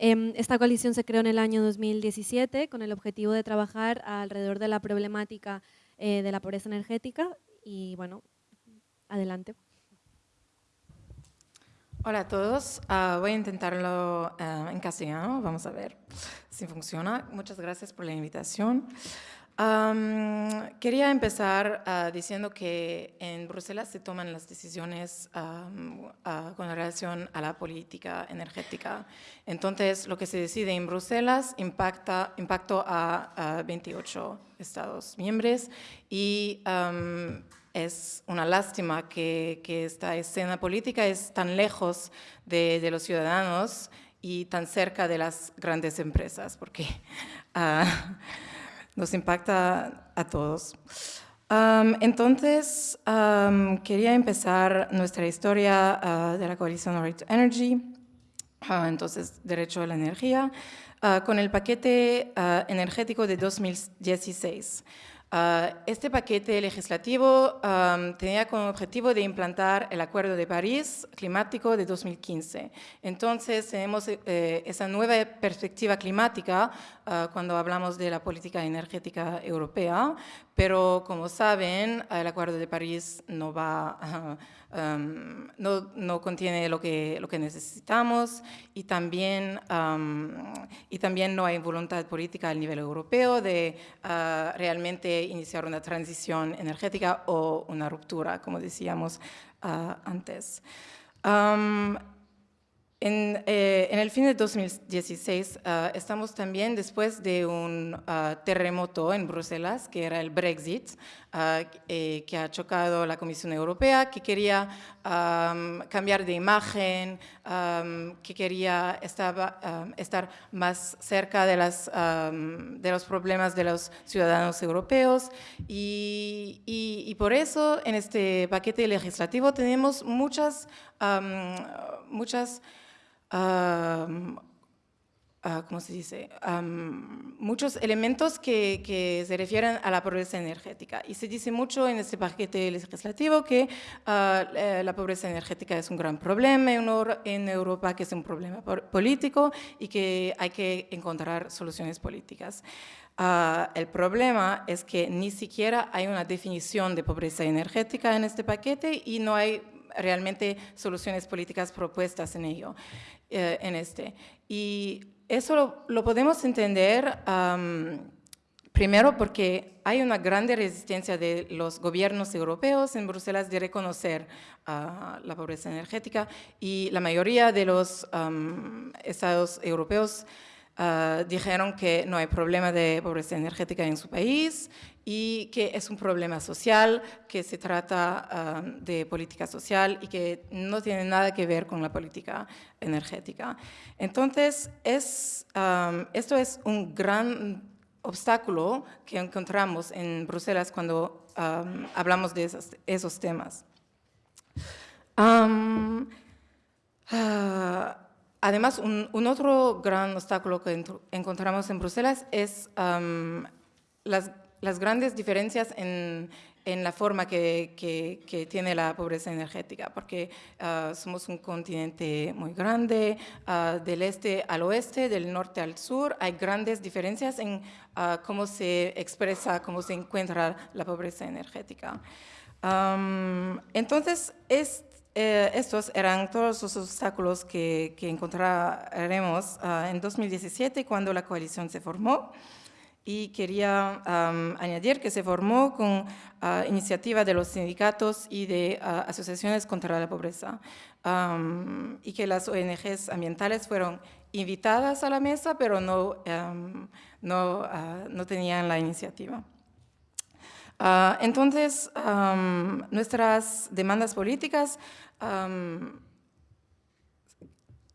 esta coalición se creó en el año 2017 con el objetivo de trabajar alrededor de la problemática eh, de la pobreza energética y bueno, adelante. Hola a todos, uh, voy a intentarlo uh, en castellano, vamos a ver si funciona. Muchas gracias por la invitación. Um, quería empezar uh, diciendo que en Bruselas se toman las decisiones um, uh, con relación a la política energética. Entonces, lo que se decide en Bruselas impacta impacto a, a 28 Estados miembros y um, es una lástima que, que, esta escena política es tan lejos de, de, los ciudadanos y tan cerca de las grandes empresas, porque uh, nos impacta a todos. Entonces, quería empezar nuestra historia uh, de la coalición Right to Energy entonces derecho a la energía, con el paquete energético de 2016. Ah, este paquete legislativo tenía como objetivo de implantar el Acuerdo de París climático de 2015. Entonces, tenemos eh, esa nueva perspectiva climática ah, cuando hablamos de la política energética europea, pero como saben, el Acuerdo de París no va... [LAUGHS] Um, no, no, contiene lo que, lo que necesitamos y también, y también no hay voluntad política a nivel europeo de uh, realmente iniciar una transición energética o una ruptura, como decíamos uh, antes. En, eh, en, el fin de 2016 uh, estamos también después de un terremoto en Bruselas, que era el Brexit, que ha chocado la Comisión Europea, que quería um, cambiar de imagen, um, que quería estaba, um, estar más cerca de, las, de, los problemas de los ciudadanos europeos. Y, y, y, por eso en este paquete legislativo tenemos muchas, muchas Uh, ¿cómo se dice? muchos elementos que, que, se refieren a la pobreza energética. Y se dice mucho en este paquete legislativo que ah, la pobreza energética es un gran problema en Europa, que es un problema político y que hay que encontrar soluciones políticas. Uh, el problema es que ni siquiera hay una definición de pobreza energética en este paquete y no hay realmente soluciones políticas propuestas en ello. Eh, en este. Y eso lo, podemos entender primero porque hay una grande resistencia de los gobiernos europeos en Bruselas de reconocer ah, la pobreza energética y la mayoría de los estados europeos ah, dijeron que no hay problema de pobreza energética en su país y que es un problema social, que se trata um, de política social y que no tiene nada que ver con la política energética. Entonces, es, esto es un gran obstáculo que encontramos en Bruselas cuando hablamos de esos, temas. Uh, además, un, un, otro gran obstáculo que encontramos en Bruselas es las las grandes diferencias en, la forma que, tiene la pobreza energética, porque ah, somos un continente muy grande, ah, del este al oeste, del norte al sur, hay grandes diferencias en ah, cómo se expresa, cómo se encuentra la pobreza energética. entonces, es, eh, estos eran todos los obstáculos que encontraremos en 2017 cuando la coalición se formó y quería añadir que se formó con uh, iniciativa de los sindicatos y de ah, asociaciones contra la pobreza y que las ONGs ambientales fueron invitadas a la mesa, pero no, no, ah, no, tenían la iniciativa. entonces, nuestras demandas políticas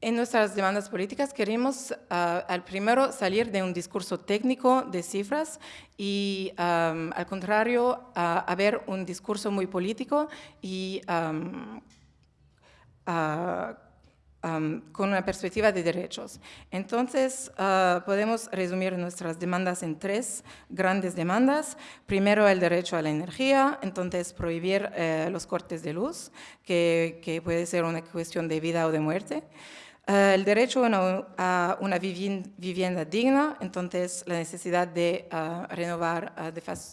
en nuestras demandas políticas queremos ah, al primero salir de un discurso técnico de cifras y al contrario a, ver un discurso muy político y con una perspectiva de derechos. Entonces, ah, podemos resumir nuestras demandas en tres grandes demandas. Primero, el derecho a la energía, entonces prohibir eh, los cortes de luz, que, que puede ser una cuestión de vida o de muerte. Eh, el derecho a una, vivienda digna, entonces la necesidad de eh, renovar eh,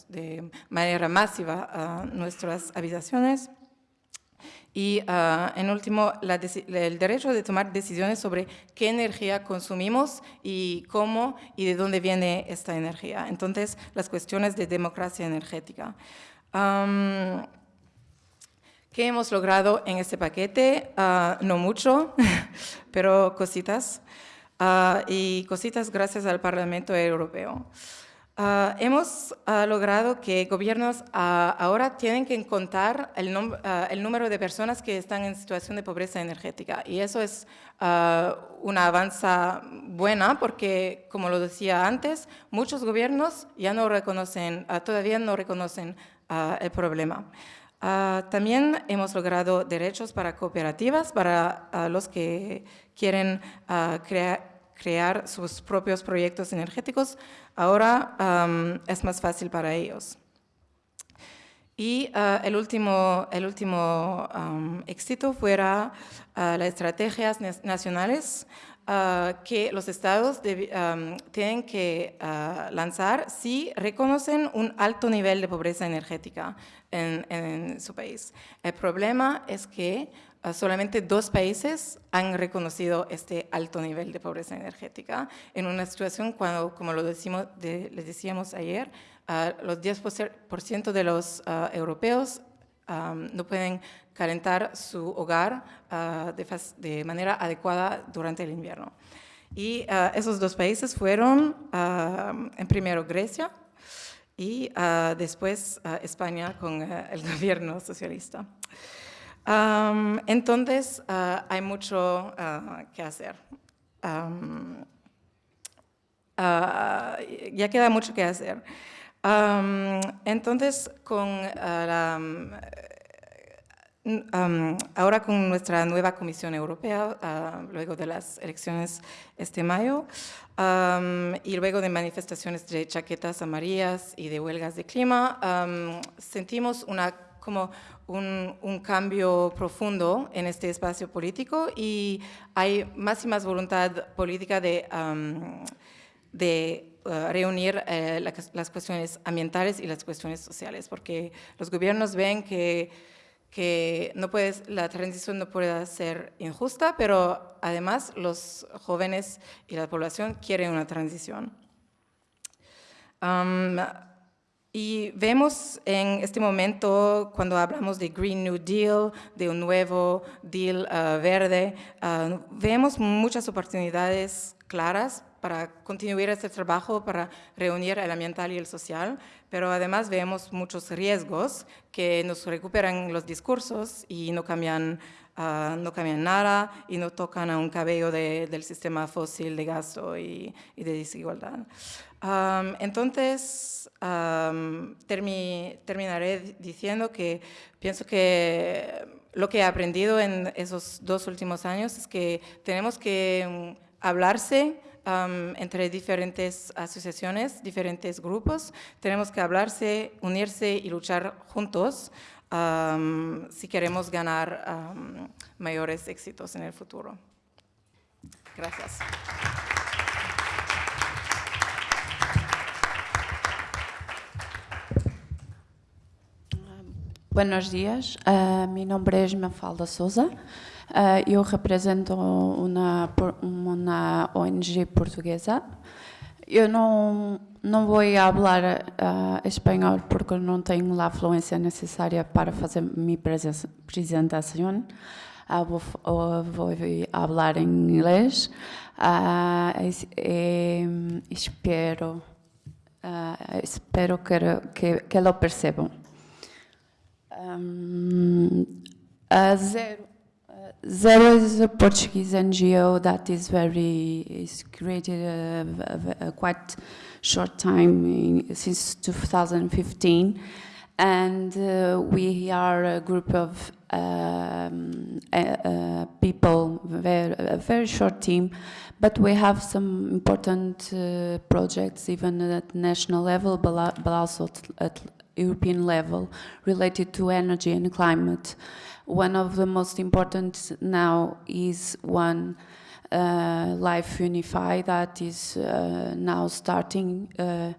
de, manera masiva nuestras habitaciones. Y en último, el derecho de tomar decisiones sobre qué energía consumimos y cómo y de dónde viene esta energía. Entonces, las cuestiones de democracia energética. ¿Qué hemos logrado en este paquete? Ah, no mucho, [LAUGHS] pero cositas. Ah, y cositas gracias al Parlamento Europeo. Ah, hemos logrado que gobiernos ahora tienen que contar el, el, número de personas que están en situación de pobreza energética. Y eso es una avanza buena porque, como lo decía antes, muchos gobiernos ya no reconocen, todavía no reconocen el problema. Ah, también hemos logrado derechos para cooperativas, para ah, los que quieren ah, crear sus propios proyectos energéticos. Ahora es más fácil para ellos. Y el último, el último éxito fuera las estrategias nacionales que los estados tienen que lanzar si reconocen un alto nivel de pobreza energética en, su país. El problema es que ah, solamente dos países han reconocido este alto nivel de pobreza energética en una situación cuando, como lo decimos, les decíamos ayer, los 10% de los europeos no pueden calentar su hogar ah, de, manera adecuada durante el invierno. Y esos dos países fueron, en primero, Grecia y después España con eh, el [LAUGHS] gobierno socialista. entonces, hay mucho que hacer. ya queda mucho que hacer. entonces, con la ahora con nuestra nueva Comisión Europea, ah, luego de las elecciones este mayo, y luego de manifestaciones de chaquetas amarillas y de huelgas de clima, sentimos una, como un, un, cambio profundo en este espacio político y hay más y más voluntad política de, de ah, reunir eh, las cuestiones ambientales y las cuestiones sociales, porque los gobiernos ven que que no puedes, la transición no puede ser injusta, pero además los jóvenes y la población quieren una transición. y vemos en este momento, cuando hablamos de Green New Deal, de un nuevo deal ah, verde, ah, vemos muchas oportunidades claras para continuar este trabajo, para reunir el ambiental y el social, pero además vemos muchos riesgos que nos recuperan los discursos y no cambian, ah, no cambian nada y no tocan a un cabello del sistema fósil de gasto y, de desigualdad. entonces, terminaré diciendo que pienso que lo que he aprendido en esos dos últimos años es que tenemos que mm, entre diferentes asociaciones, diferentes grupos. Tenemos que hablarse, unirse y luchar juntos si queremos ganar mayores éxitos en el futuro. Gracias. Buenos días, uh, mi nombre es Mafalda Souza. Uh, eu represento uma, uma ONG portuguesa. Eu não, não vou falar uh, espanhol porque não tenho a fluência necessária para fazer minha apresentação. Uh, vou, vou falar em inglês. Uh, espero, espero que, que, que lo percebam. Um, zero Zero is a Portuguese NGO that is very, is created a, a, a quite short time, in, since 2015. And uh, we are a group of um, people, very, a very short team, but we have some important uh, projects even at national level, but also at European level related to energy and climate. One of the most important now is one uh, Life Unify that is uh, now starting uh,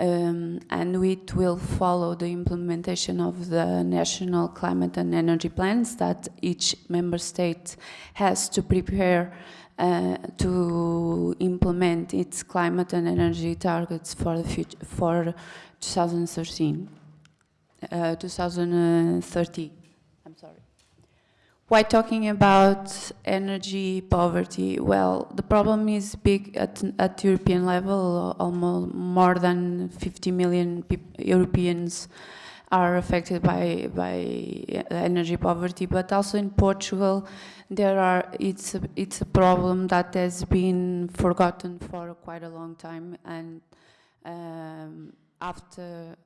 um, and it will follow the implementation of the national climate and energy plans that each member state has to prepare uh, to implement its climate and energy targets for the future, for 2013, uh, 2030. Why talking about energy poverty? Well, the problem is big at, at European level. Almost more than 50 million Europeans are affected by by energy poverty. But also in Portugal, there are it's a, it's a problem that has been forgotten for quite a long time, and um, after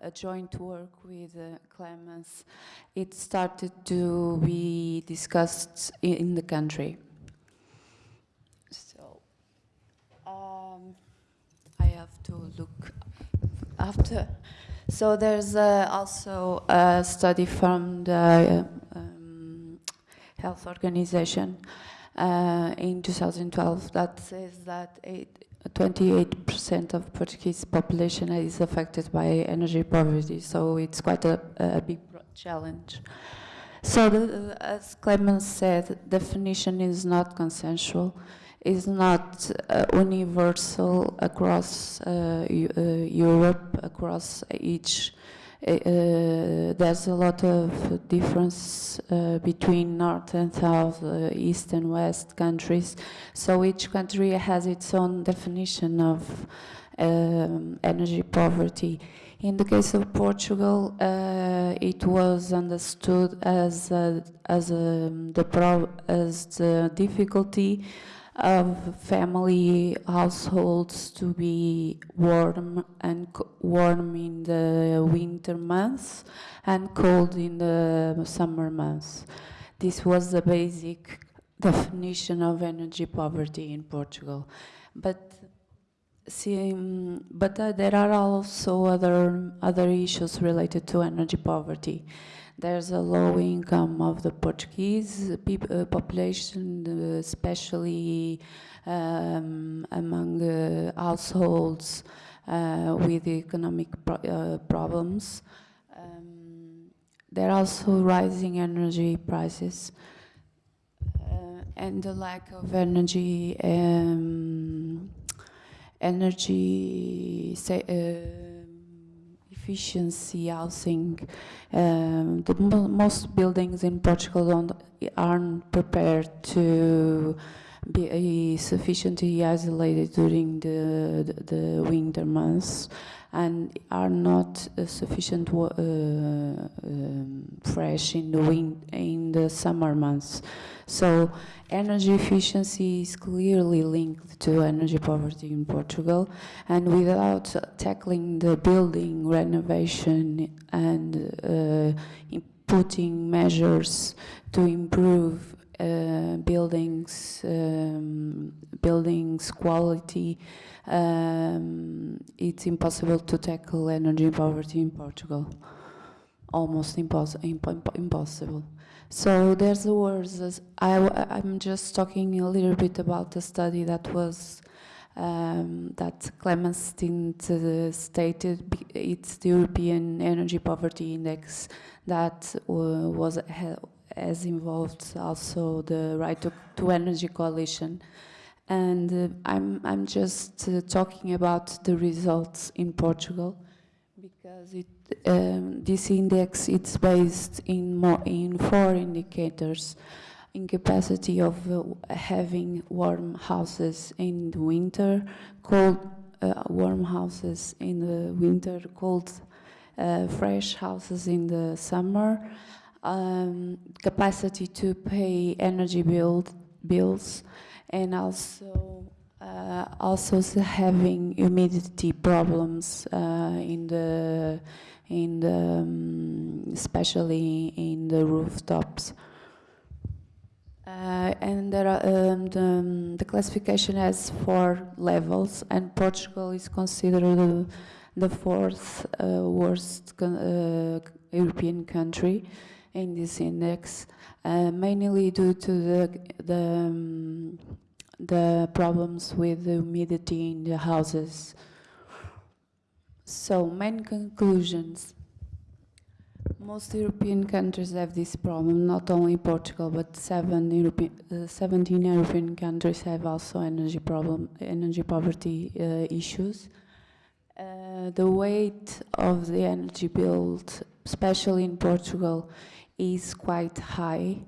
a joint work with uh, Clemens, it started to be discussed in the country. So, um, I have to look after. So there's uh, also a study from the uh, um, Health Organization uh, in 2012 that says that eight, 28% of Portuguese population is affected by energy poverty. So it's quite a, a big challenge. So, the, as Clemens said, definition is not consensual, is not uh, universal across uh, uh, Europe, across each. Uh, uh, there's a lot of difference uh, between North and South, East and West countries. So each country has its own definition of um, energy poverty. In the case of Portugal, uh, it was understood as as a, the pro, as the difficulty of family households to be warm and warm in the winter months and cold in the summer months. This was the basic definition of energy poverty in Portugal. But See, but uh, there are also other other issues related to energy poverty. There's a low income of the Portuguese peop- uh, population, uh, especially um, among uh, households uh, with economic pro- uh, problems. Um, there are also rising energy prices uh, and the lack of energy. Um, energy sa- um, efficiency housing. Um, the mo- most buildings in Portugal aren't prepared to be sufficiently isolated during the, the, the winter months and are not uh, sufficient uh, um, fresh in the win- in the summer months. So energy efficiency is clearly linked to energy poverty in Portugal, and without tackling the building renovation and uh, putting measures to improve uh, buildings um, buildings quality, um, it's impossible to tackle energy poverty in Portugal. Almost impos- impo- impossible. So there's the words. as- I, am just talking a little bit about the study that was um, that Clemens uh, stated. It's the European Energy Poverty Index that uh, was ha- has involved also the Right to, to Energy Coalition. And uh, I'm, I'm just uh, talking about the results in Portugal because it, um, this index it's based in more in four indicators. Incapacity of uh, having warm houses in the winter cold uh, warm houses in the winter cold uh, fresh houses in the summer. Um, capacity to pay energy bill, bills and also uh, also having humidity problems uh, in the in the um, especially in the rooftops. Uh, and there are, um, the, um, the classification has four levels, and Portugal is considered the, fourth uh, worst uh, European country in this index, uh, mainly due to the the um, the problems with the humidity in the houses. So, main conclusions. Most European countries have this problem, not only Portugal, but seven European, uh, 17 European countries have also energy problem, energy poverty uh, issues. Uh, the weight of the energy bill, especially in Portugal, is quite high,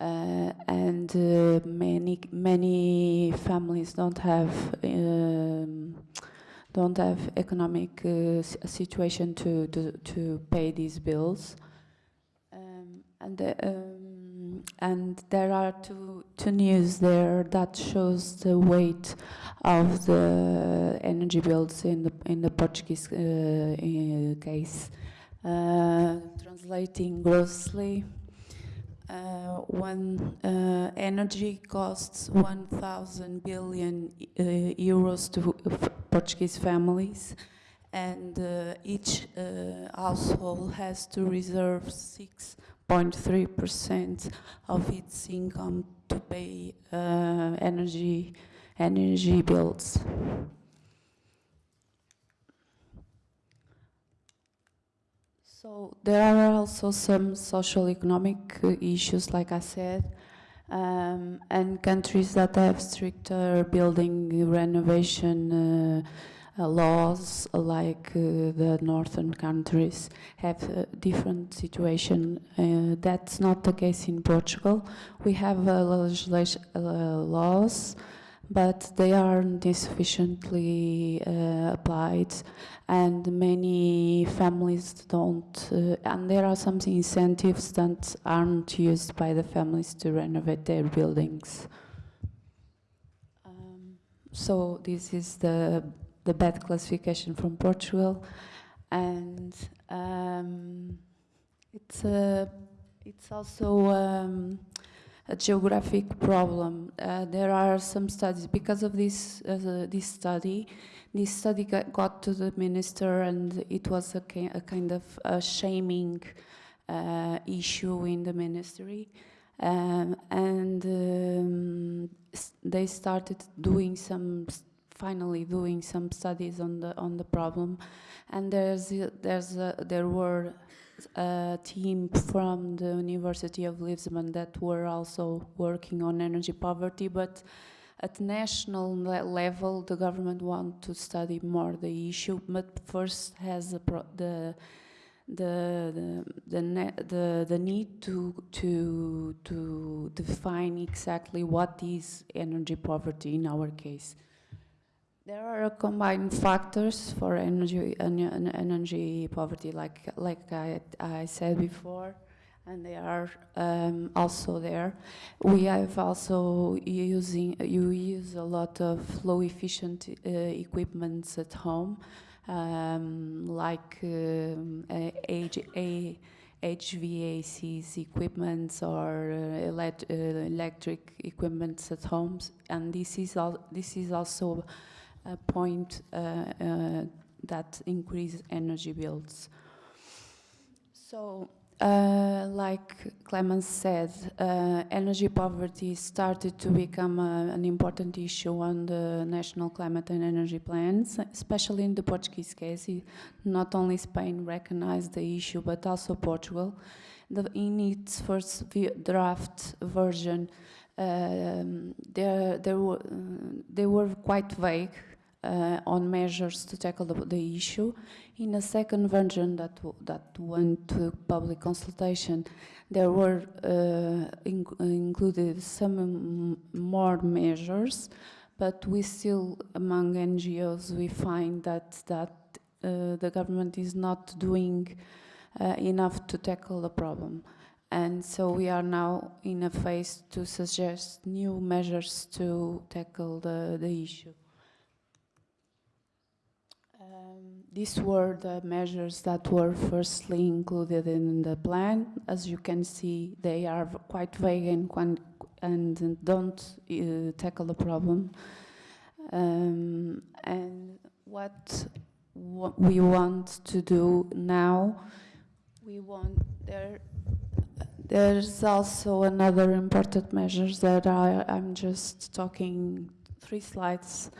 uh, and uh, many many families don't have um, don't have economic uh, situation to, to to pay these bills. Um, and um, and there are two two news there that shows the weight of the energy bills in the in the Portuguese uh, case. Uh, translating grossly, uh, when uh, energy costs 1,000 billion uh, euros to Portuguese families, and uh, each uh, household has to reserve 6.3% of its income to pay uh, energy energy bills. So there are also some social economic uh, issues, like I said, um, and countries that have stricter building renovation uh, uh, laws, like uh, the northern countries, have a different situation. Uh, that's not the case in Portugal. We have uh, legislation laws but they aren't sufficiently uh, applied and many families don't uh, and there are some incentives that aren't used by the families to renovate their buildings. Um, so this is the the bad classification from Portugal and um, it's a it's also um, a geographic problem. Uh, there are some studies because of this uh, this study. This study got, to the minister, and it was a, a kind of a shaming uh, issue in the ministry. Um, and um, they started doing some, finally doing some studies on the on the problem. And there's there's there were a team from the University of Lisbon that were also working on energy poverty, but at national le level, the government want to study more the issue, but first has the the the the, the, the need to to to define exactly what is energy poverty in our case. There are combined factors for energy energy poverty, like like I, I said before, and they are um, also there. We have also using you use a lot of low efficient uh, equipments at home, um, like um, a, a, HVAC's equipments or uh, elect, uh, electric equipments at homes, and this is al this is also a point uh, uh, that increase energy bills. So, uh, like Clemens said, uh, energy poverty started to become uh, an important issue on the national climate and energy plans, especially in the Portuguese case. Not only Spain recognized the issue, but also Portugal. The, in its first draft version, um, there, there were, they were quite vague uh, on measures to tackle the, the, issue. In a second version that, that went to public consultation, there were uh, in included some more measures, but we still, among NGOs, we find that, that uh, the government is not doing uh, enough to tackle the problem. And so we are now in a phase to suggest new measures to tackle the, the issue. Um, these were the measures that were firstly included in the plan. As you can see, they are quite vague and, and don't uh, tackle the problem. Um, and what, what we want to do now, we want there there's also another important measures that I, I'm just talking three slides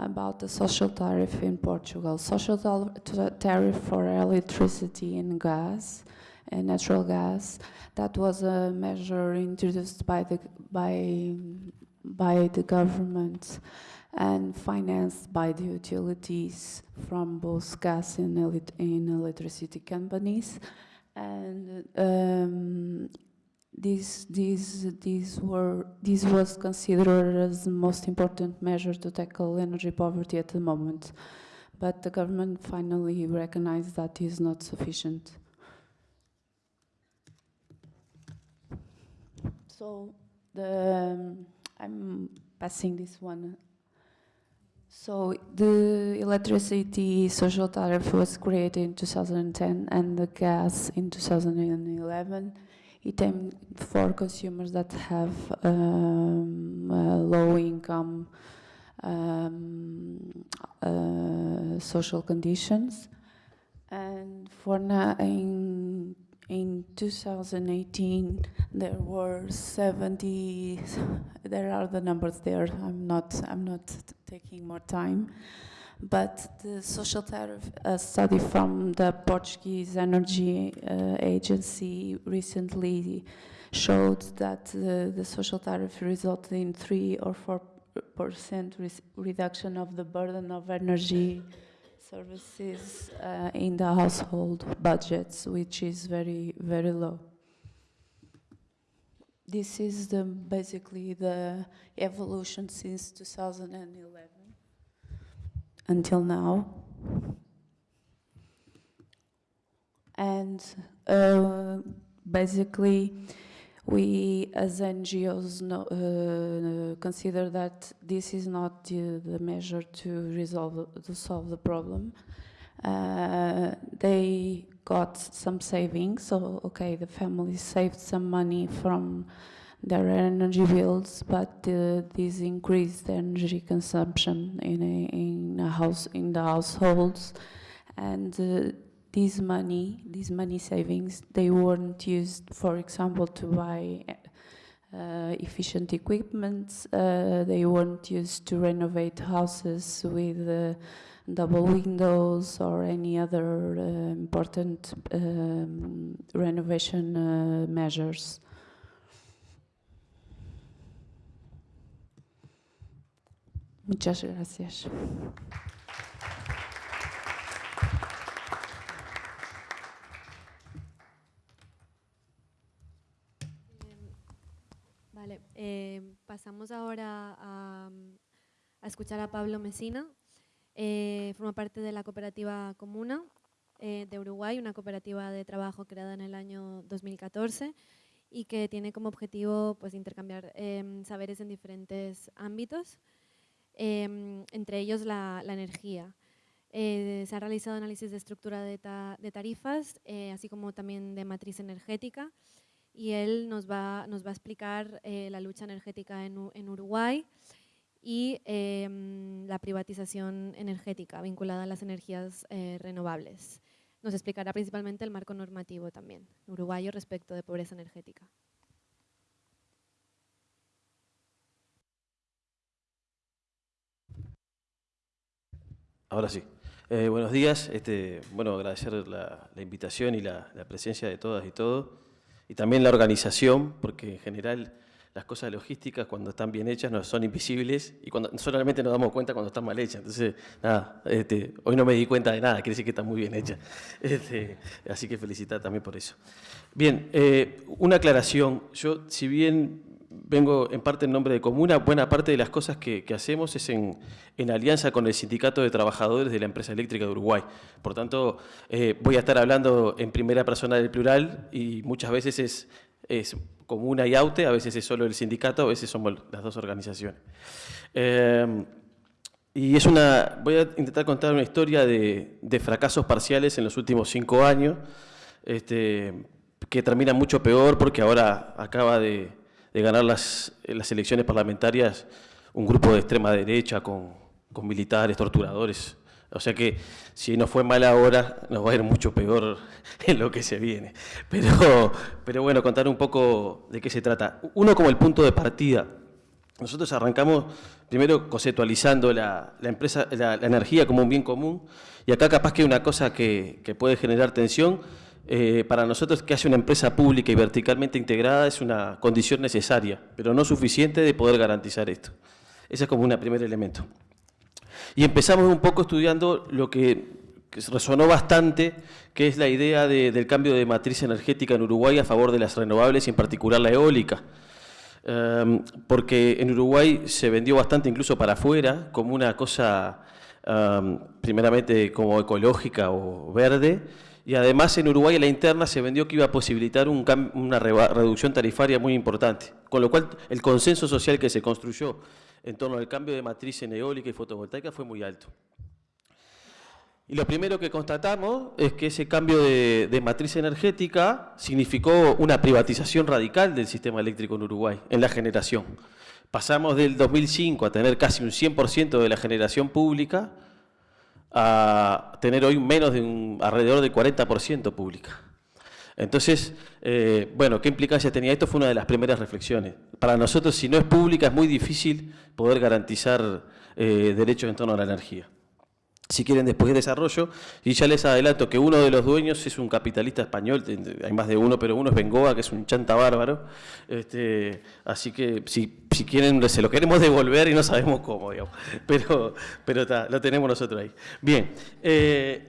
about the social tariff in Portugal. Social tariff for electricity and gas, and natural gas. That was a measure introduced by the by by the government and financed by the utilities from both gas and, electricity companies. And um, this, this, this, were, this was considered as the most important measure to tackle energy poverty at the moment. But the government finally recognized that is not sufficient. So the, um, I'm passing this one So the electricity social tariff was created in 2010 and the gas in 2011. It aimed for consumers that have um, low income um, uh, social conditions. And for now, in, in 2018, there were 70, there are the numbers there, I'm not, I'm not taking more time. But the social tariff study from the Portuguese Energy uh, Agency recently showed that uh, the social tariff resulted in three or four percent reduction of the burden of energy services uh, in the household budgets, which is very, very low. This is the, basically the evolution since 2011 until now. And uh, basically, we as NGOs know, uh, consider that this is not the, the, measure to resolve, to solve the problem. Uh, they got some savings, so okay, the family saved some money from their energy bills, but uh, this increased energy consumption in a, in a house in the households, and uh, this money, these money savings, they weren't used, for example, to buy uh, efficient equipment. Uh, they weren't used to renovate houses with uh, double windows or any other uh, important um, renovation uh, measures. Muchas gracias. Vale, eh, pasamos ahora a, a, escuchar a Pablo Mesina. Eh, forma parte de la cooperativa Comuna eh, de Uruguay, una cooperativa de trabajo creada en el año 2014 y que tiene como objetivo pues, intercambiar em, saberes en diferentes ámbitos. Em, entre ellos la, energía. Eh, se ha realizado análisis de estructura de, tarifas, eh, así como también de matriz energética, y él nos va, a explicar eh, la lucha energética en, en Uruguay y em, la privatización energética vinculada a las energías renovables. Nos explicará principalmente el marco normativo también uruguayo respecto de pobreza energética. Ahora sí. Eh, buenos días. Este, bueno, agradecer la, invitación y la, presencia de todas y todos. Y también la organización, porque en general las cosas logísticas cuando están bien hechas no son invisibles y cuando solamente nos damos cuenta cuando están mal hechas. Entonces, nada, este, hoy no me di cuenta de nada, quiere decir que está muy bien hecha. [LAUGHS] Este, así que felicitar también por eso. Bien, eh, una aclaración. Yo, si bien vengo en parte en nombre de Comuna, buena parte de las cosas que, hacemos es en, alianza con el Sindicato de Trabajadores de la Empresa Eléctrica de Uruguay. Por tanto, eh, voy a estar hablando en primera persona del plural y muchas veces es, Comuna y AUTE, a veces es solo el sindicato, a veces somos las dos organizaciones. Eh, y es una, voy a intentar contar una historia de, fracasos parciales en los últimos cinco años, este, que termina mucho peor porque ahora acaba de, de ganar las, las, elecciones parlamentarias un grupo de extrema derecha con, con, militares, torturadores. O sea que si no fue mal ahora, nos va a ir mucho peor [LAUGHS] en lo que se viene. Pero, pero bueno, contar un poco de qué se trata. Uno como el punto de partida. Nosotros arrancamos primero conceptualizando la, la empresa, la, energía como un bien común y acá capaz que hay una cosa que, que puede generar tensión eh, para nosotros que haya una empresa pública y verticalmente integrada es una condición necesaria, pero no suficiente de poder garantizar esto. Ese es como un primer elemento. Y empezamos un poco estudiando lo que, resonó bastante, que es la idea del cambio de matriz energética en Uruguay a favor de las renovables y en particular la eólica. Em, porque en Uruguay se vendió bastante incluso para afuera como una cosa em, primeramente como ecológica o verde, y además en Uruguay la interna se vendió que iba a posibilitar una reducción tarifaria muy importante, con lo cual el consenso social que se construyó en torno al cambio de matriz en eólica y fotovoltaica fue muy alto. Y lo primero que constatamos es que ese cambio de, matriz energética significó una privatización radical del sistema eléctrico en Uruguay, en la generación. Pasamos del 2005 a tener casi un 100% de la generación pública a tener hoy menos de un, alrededor del 40% pública. Entonces, eh, bueno, ¿qué implicancia tenía esto? Fue una de las primeras reflexiones. Para nosotros, si no es pública, es muy difícil poder garantizar eh, derechos en torno a la energía si quieren después desarrollo, y ya les adelanto que uno de los dueños es un capitalista español, hay más de uno, pero uno es Bengoa, que es un chanta bárbaro, este, así que si, si, quieren, se lo queremos devolver y no sabemos cómo, digamos, pero, pero lo tenemos nosotros ahí. Bien, eh,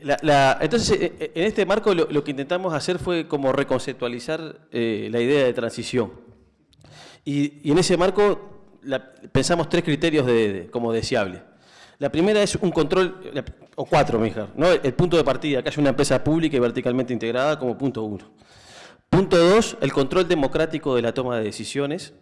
entonces eh, eh, en este marco lo, que intentamos hacer fue como reconceptualizar la idea de transición, y, en ese marco pensamos tres criterios de, como deseable. La primera es un control, o cuatro mejor, ¿no? el punto de partida, que haya una empresa pública y verticalmente integrada como punto uno. Punto dos, el control democrático de la toma de decisiones.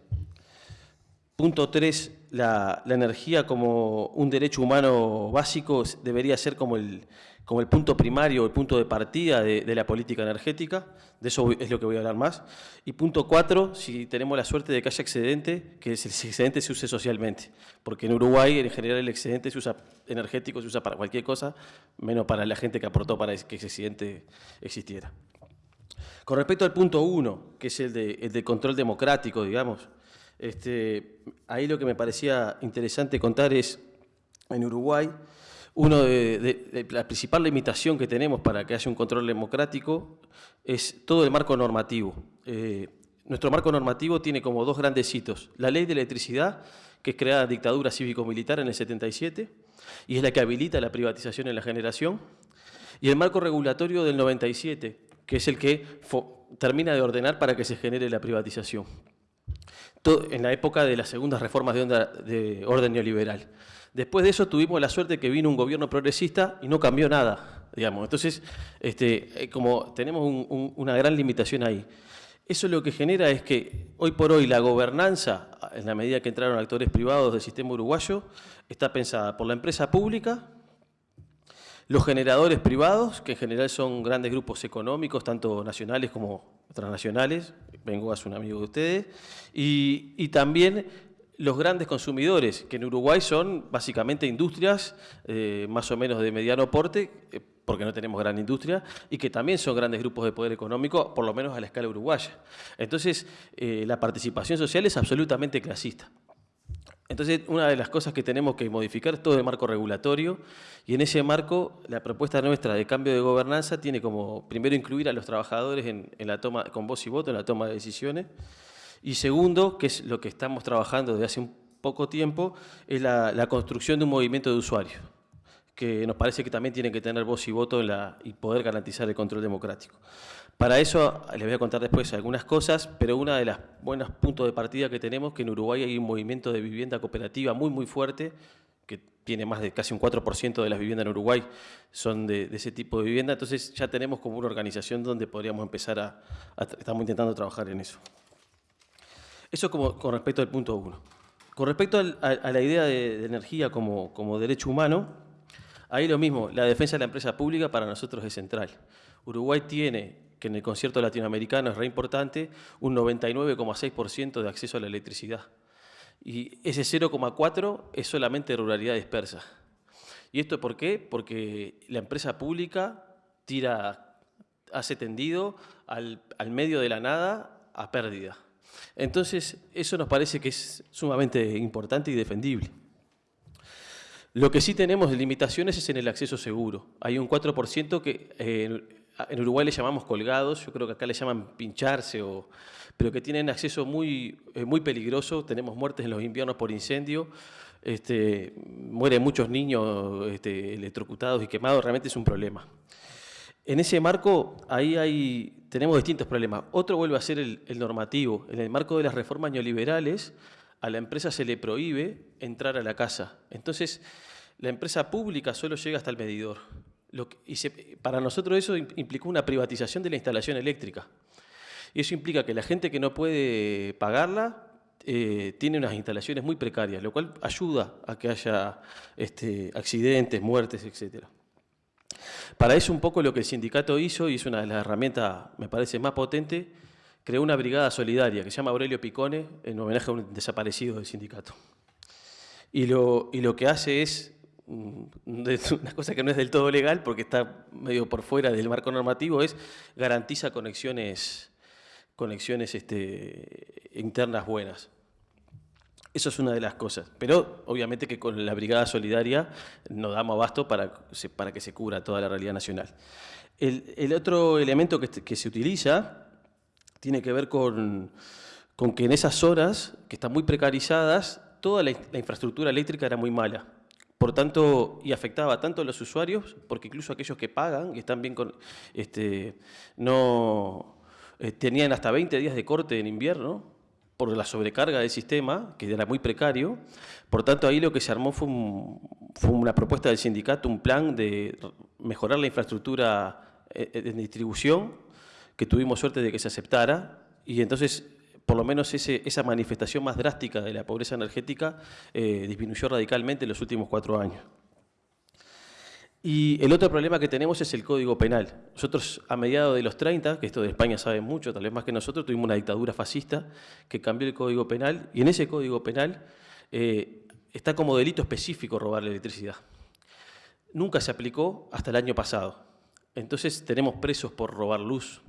Punto tres, la energía como un derecho humano básico debería ser como el, como el punto primario, el punto de partida de, la política energética, de eso es lo que voy a hablar más. Y punto cuatro, si tenemos la suerte de que haya excedente, que el excedente se use socialmente, porque en Uruguay en general el excedente se usa energético, se usa para cualquier cosa, menos para la gente que aportó para que ese excedente existiera. Con respecto al punto uno, que es el de, control democrático, digamos, este, ahí lo que me parecía interesante contar es, en Uruguay, uno de, la principal limitación que tenemos para que haya un control democrático es todo el marco normativo. Eh, nuestro marco normativo tiene como dos grandes hitos. La ley de electricidad, que es creada en dictadura cívico-militar en el 77, y es la que habilita la privatización en la generación, y el marco regulatorio del 97, que es el que termina de ordenar para que se genere la privatización. en la época de las segundas reformas de, de orden neoliberal. Después de eso tuvimos la suerte que vino un gobierno progresista y no cambió nada, digamos. Entonces, este, eh, como tenemos una gran limitación ahí. Eso lo que genera es que hoy por hoy la gobernanza, en la medida que entraron actores privados del sistema uruguayo, está pensada por la empresa pública, los generadores privados, que en general son grandes grupos económicos, tanto nacionales como transnacionales, vengo a un amigo de ustedes, y también los grandes consumidores, que en Uruguay son básicamente industrias eh, más o menos de mediano porte, eh, porque no tenemos gran industria, y que también son grandes grupos de poder económico, por lo menos a la escala uruguaya. Entonces, eh, la participación social es absolutamente clasista. Entonces, una de las cosas que tenemos que modificar es todo el marco regulatorio, y en ese marco, la propuesta nuestra de cambio de gobernanza tiene como, primero, incluir a los trabajadores en la toma, con voz y voto en la toma de decisiones, y segundo, que es lo que estamos trabajando desde hace un poco tiempo, es la, construcción de un movimiento de usuarios, que nos parece que también tiene que tener voz y voto y poder garantizar el control democrático. Para eso les voy a contar después algunas cosas, pero una de las buenos puntos de partida que tenemos es que en Uruguay hay un movimiento de vivienda cooperativa muy, muy fuerte, que tiene más de casi un 4% de las viviendas en Uruguay son de, ese tipo de vivienda, entonces ya tenemos como una organización donde podríamos empezar a estamos intentando trabajar en eso. Eso como, con respecto al punto uno. Con respecto a, la idea de, energía como, como, derecho humano, ahí lo mismo, la defensa de la empresa pública para nosotros es central. Uruguay tiene, que en el concierto latinoamericano es re importante, un 99,6% de acceso a la electricidad. Y ese 0,4 es solamente ruralidad dispersa. ¿Y esto por qué? Porque la empresa pública tira, hace tendido al, al medio de la nada a pérdida. Entonces, eso nos parece que es sumamente importante y defendible. Lo que sí tenemos limitaciones es en el acceso seguro. Hay un 4% que eh, en Uruguay le llamamos colgados, yo creo que acá le llaman pincharse, pero que tienen acceso muy, eh, muy peligroso. Tenemos muertes en los inviernos por incendio, este, mueren muchos niños este, electrocutados y quemados, realmente es un problema. En ese marco, ahí hay, tenemos distintos problemas. Otro vuelve a ser el, normativo. En el marco de las reformas neoliberales, a la empresa se le prohíbe entrar a la casa. Entonces, la empresa pública solo llega hasta el medidor. y para nosotros eso implicó una privatización de la instalación eléctrica. Y eso implica que la gente que no puede pagarla eh, tiene unas instalaciones muy precarias, lo cual ayuda a que haya este, accidentes, muertes, etc. Para eso un poco lo que el sindicato hizo, y es una de las herramientas, me parece, más potentes, creó una brigada solidaria que se llama Aurelio Picone, en homenaje a un desaparecido del sindicato. Y lo, y lo que hace es mm, [LAUGHS] una cosa que no es del todo legal porque está medio por fuera del marco normativo, es garantiza conexiones, conexiones este, internas buenas. Eso es una de las cosas. Pero obviamente que con la Brigada Solidaria no damos abasto para, para que se cubra toda la realidad nacional. El, otro elemento que, que, se utiliza tiene que ver con, con, que en esas horas, que están muy precarizadas, toda la, infraestructura eléctrica era muy mala. Por tanto, y afectaba tanto a los usuarios, porque incluso aquellos que pagan y están bien con, este, no, eh, tenían hasta 20 días de corte en invierno, por la sobrecarga del sistema, que era muy precario. Por tanto, ahí lo que se armó fue, una propuesta del sindicato, un plan de mejorar la infraestructura eh, eh, en distribución, que tuvimos suerte de que se aceptara, y entonces por lo menos esa manifestación más drástica de la pobreza energética eh, disminuyó radicalmente en los últimos cuatro años. Y el otro problema que tenemos es el Código Penal. Nosotros a mediados de los 30, que esto de España sabe mucho, tal vez más que nosotros, tuvimos una dictadura fascista que cambió el Código Penal y en ese Código Penal eh, está como delito específico robar la electricidad. Nunca se aplicó hasta el año pasado. Entonces tenemos presos por robar luz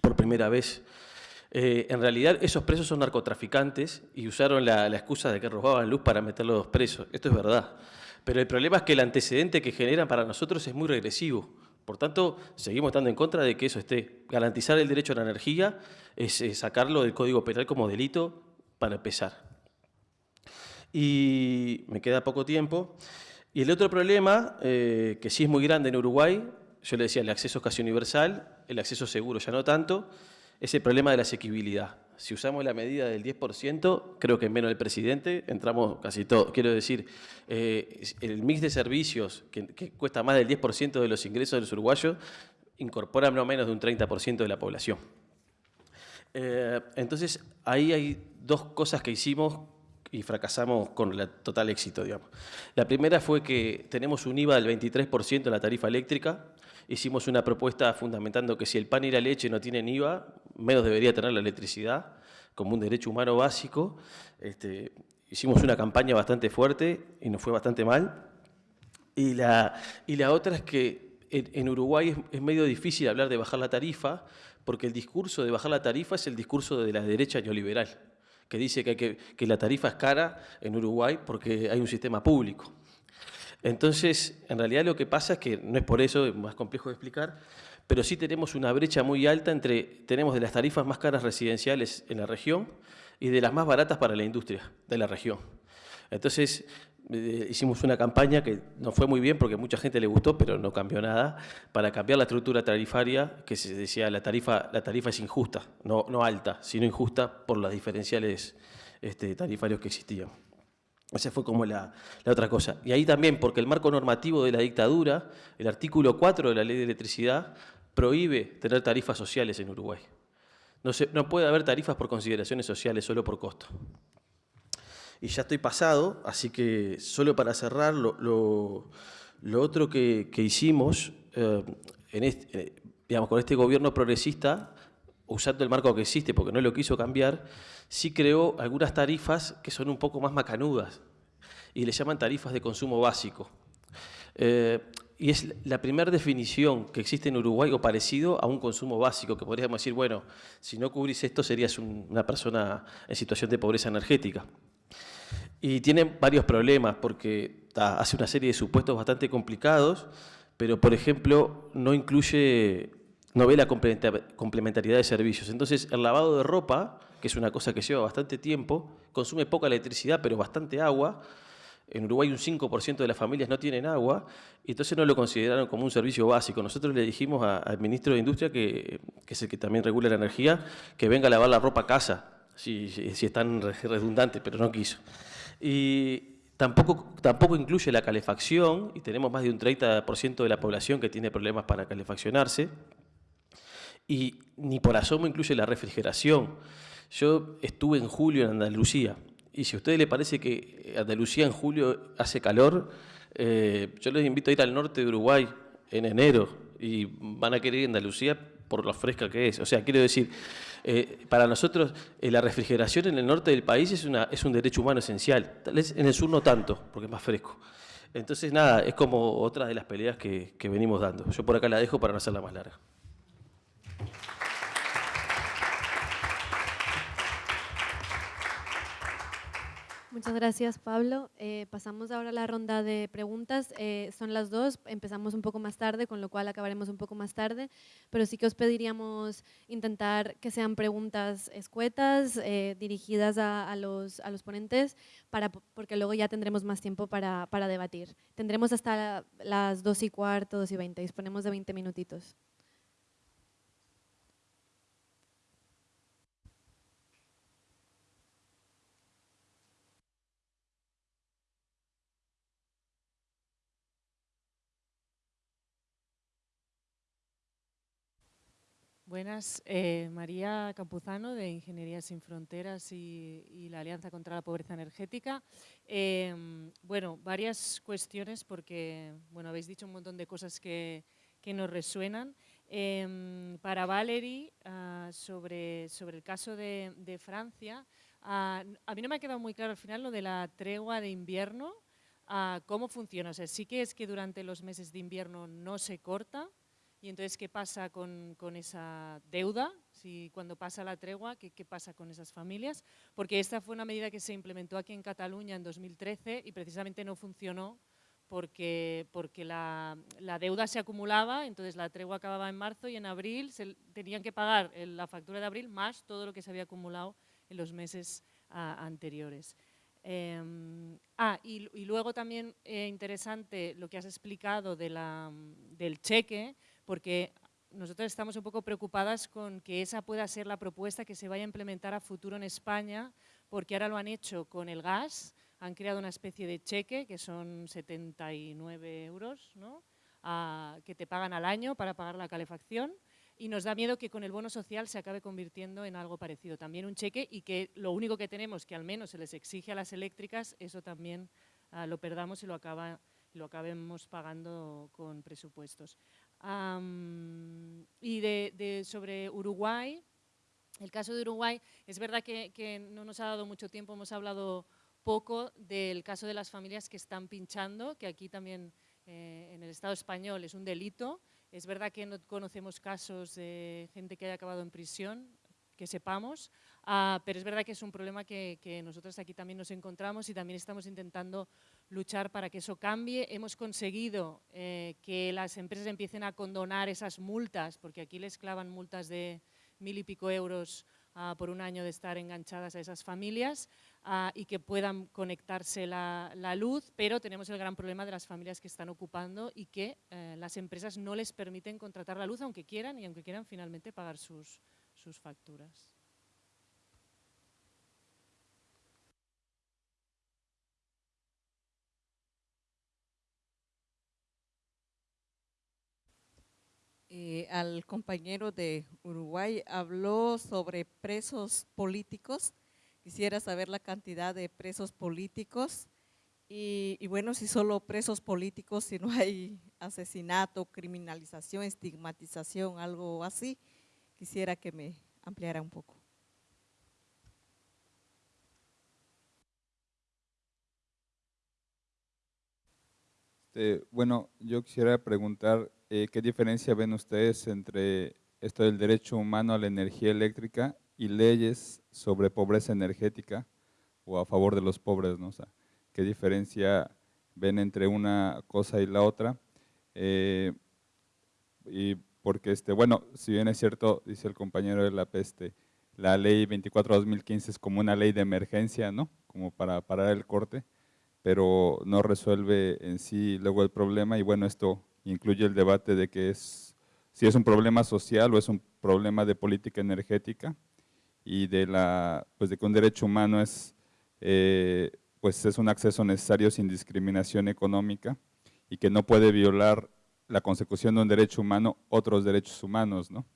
por primera vez. Eh, en realidad esos presos son narcotraficantes y usaron la, la excusa de que robaban luz para meterlos presos. Esto es verdad. Pero el problema es que el antecedente que generan para nosotros es muy regresivo. Por tanto, seguimos estando en contra de que eso esté. Garantizar el derecho a la energía es, sacarlo del Código Penal como delito para empezar. Y me queda poco tiempo. Y el otro problema, eh, que sí es muy grande en Uruguay, yo le decía, el acceso es casi universal, el acceso seguro ya no tanto, es el problema de la asequibilidad. Si usamos la medida del 10%, creo que en menos del presidente entramos casi todo. Quiero decir, eh, el mix de servicios que, cuesta más del 10% de los ingresos de los uruguayos incorpora no menos de un 30% de la población. Eh, entonces, ahí hay dos cosas que hicimos y fracasamos con el total éxito, digamos. La primera fue que tenemos un IVA del 23% en la tarifa eléctrica, hicimos una propuesta fundamentando que si el pan y la leche no tienen IVA, menos debería tener la electricidad como un derecho humano básico. Este, hicimos una campaña bastante fuerte y nos fue bastante mal. Y la, y la otra es que en, Uruguay es, medio difícil hablar de bajar la tarifa, porque el discurso de bajar la tarifa es el discurso de la derecha neoliberal, que dice que, que la tarifa es cara en Uruguay porque hay un sistema público. Entonces, en realidad lo que pasa es que, no es por eso, es más complejo de explicar, pero sí tenemos una brecha muy alta entre, tenemos de las tarifas más caras residenciales en la región y de las más baratas para la industria de la región. Entonces, eh, hicimos una campaña que no fue muy bien porque mucha gente le gustó, pero no cambió nada, para cambiar la estructura tarifaria, que se decía la tarifa, la tarifa es injusta, no, no alta, sino injusta por los diferenciales este, tarifarios que existían. Esa fue como la, otra cosa. Y ahí también, porque el marco normativo de la dictadura, el artículo 4 de la ley de electricidad, prohíbe tener tarifas sociales en Uruguay. No, no puede haber tarifas por consideraciones sociales, solo por costo. Y ya estoy pasado, así que solo para cerrar, lo, otro que, hicimos eh, en eh, digamos, con este gobierno progresista, usando el marco que existe, porque no lo quiso cambiar, sí creó algunas tarifas que son un poco más macanudas y le llaman tarifas de consumo básico. Eh, y es la primera definición que existe en Uruguay o parecido a un consumo básico, que podríamos decir, bueno, si no cubrís esto serías una persona en situación de pobreza energética. Y tiene varios problemas porque hace una serie de supuestos bastante complicados, pero por ejemplo no incluye, no ve la complementariedad de servicios. Entonces el lavado de ropa que es una cosa que lleva bastante tiempo, consume poca electricidad, pero bastante agua. En Uruguay un 5% de las familias no tienen agua, y entonces no lo consideraron como un servicio básico. Nosotros le dijimos al ministro de Industria, que, es el que también regula la energía, que venga a lavar la ropa a casa, si, si es tan redundante, pero no quiso. Y tampoco, tampoco incluye la calefacción, y tenemos más de un 30% de la población que tiene problemas para calefaccionarse, y ni por asomo incluye la refrigeración. Yo estuve en julio en Andalucía y si a ustedes les parece que Andalucía en julio hace calor, eh, yo les invito a ir al norte de Uruguay en enero y van a querer ir a Andalucía por lo fresca que es. O sea, quiero decir, eh, para nosotros eh, la refrigeración en el norte del país es, una, es un derecho humano esencial. Tal vez en el sur no tanto, porque es más fresco. Entonces, nada, es como otra de las peleas que, que venimos dando. Yo por acá la dejo para no hacerla más larga. Muchas gracias, Pablo. Eh, pasamos ahora a la ronda de preguntas. Eh, son las dos, empezamos un poco más tarde, con lo cual acabaremos un poco más tarde, pero sí que os pediríamos intentar que sean preguntas escuetas, eh, dirigidas a, los, a, los, ponentes, para, porque luego ya tendremos más tiempo para, para debatir. Tendremos hasta las dos y cuarto, dos y veinte, disponemos de 20 minutitos. Buenas, eh, María Campuzano de Ingeniería Sin Fronteras y, la Alianza contra la Pobreza Energética. Em, bueno, varias cuestiones porque bueno, habéis dicho un montón de cosas que, nos resuenan. Em, para Valerie, ah, sobre, sobre el caso de, Francia, ah, a mí no me ha quedado muy claro al final lo de la tregua de invierno, ah, cómo funciona. O sea, sí que es que durante los meses de invierno no se corta, y entonces, ¿qué pasa con, esa deuda? Si cuando pasa la tregua, ¿qué, pasa con esas familias? Porque esta fue una medida que se implementó aquí en Cataluña en 2013 y precisamente no funcionó porque, porque la, deuda se acumulaba, entonces la tregua acababa en marzo y en abril tenían que pagar la factura de abril más todo lo que se había acumulado en los meses anteriores. Em, ah, y, luego también eh, interesante lo que has explicado de la, del cheque, porque nosotros estamos un poco preocupadas con que esa pueda ser la propuesta que se vaya a implementar a futuro en España, porque ahora lo han hecho con el gas, han creado una especie de cheque, que son 79 euros, ¿no? que te pagan al año para pagar la calefacción, y nos da miedo que con el bono social se acabe convirtiendo en algo parecido. También un cheque y que lo único que tenemos, que al menos se les exige a las eléctricas, eso también ah, lo perdamos y lo, acaba, lo acabemos pagando con presupuestos y de, sobre Uruguay, el caso de Uruguay, es verdad que, no nos ha dado mucho tiempo, hemos hablado poco del caso de las familias que están pinchando, que aquí también eh, en el Estado español es un delito. Es verdad que no conocemos casos de gente que haya acabado en prisión, que sepamos, ah, pero es verdad que es un problema que, que, nosotros aquí también nos encontramos y también estamos intentando luchar para que eso cambie. Hemos conseguido eh, que las empresas empiecen a condonar esas multas, porque aquí les clavan multas de mil y pico euros ah, por un año de estar enganchadas a esas familias ah, y que puedan conectarse la, luz, pero tenemos el gran problema de las familias que están ocupando y que eh, las empresas no les permiten contratar la luz aunque quieran y aunque quieran finalmente pagar sus, sus facturas. Eh, al compañero de Uruguay habló sobre presos políticos. Quisiera saber la cantidad de presos políticos y, bueno, si solo presos políticos, si no hay asesinato, criminalización, estigmatización, algo así, quisiera que me ampliara un poco. Este, bueno, yo quisiera preguntar eh, qué diferencia ven ustedes entre esto del derecho humano a la energía eléctrica y leyes sobre pobreza energética o a favor de los pobres, ¿no? ¿Qué diferencia ven entre una cosa y la otra? Eh, y porque, este, bueno, si bien es cierto, dice el compañero de la peste, la ley 24-2015 es como una ley de emergencia, ¿no? Como para parar el corte, pero no resuelve en sí luego el problema y bueno, esto incluye el debate de que es, si es un problema social o es un problema de política energética y de, la, pues de que un derecho humano es, eh, pues es un acceso necesario sin discriminación económica y que no puede violar la consecución de un derecho humano otros derechos humanos, ¿no?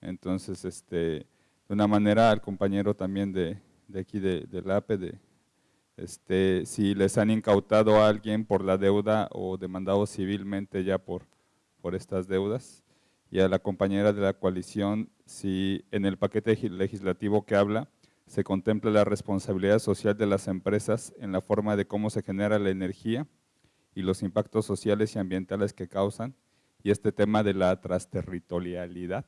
Entonces, este, de una manera al compañero también de, de aquí de, del APE, de, este, si les han incautado a alguien por la deuda o demandado civilmente ya por, por estas deudas. Y a la compañera de la coalición, si en el paquete legislativo que habla, se contempla la responsabilidad social de las empresas en la forma de cómo se genera la energía y los impactos sociales y ambientales que causan, y este tema de la transterritorialidad,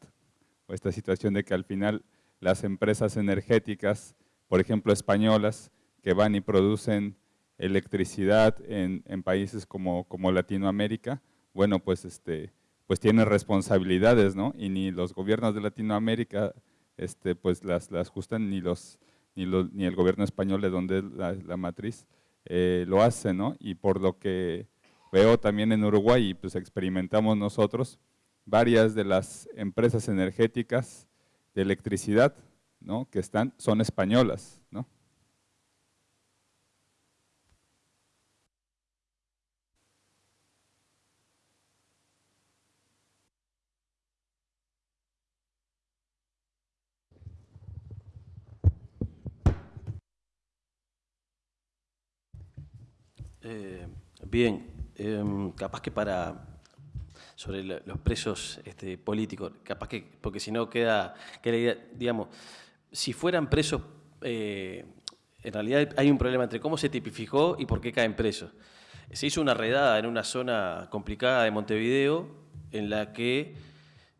o esta situación de que al final las empresas energéticas, por ejemplo españolas, que van y producen electricidad en, países como, como, Latinoamérica, bueno, pues, este, pues tienen responsabilidades, ¿no? Y ni los gobiernos de Latinoamérica este, pues las, las justan, ni, los, ni, los, ni el gobierno español de donde es la, matriz eh, lo hace, ¿no? Y por lo que veo también en Uruguay, pues experimentamos nosotros, varias de las empresas energéticas de electricidad, ¿no? Que están, son españolas, ¿no? Eh, bien, eh, capaz que para sobre los presos este, políticos, capaz que, porque si no queda, queda, digamos, si fueran presos, eh, en realidad hay un problema entre cómo se tipificó y por qué caen presos. Se hizo una redada en una zona complicada de Montevideo en la que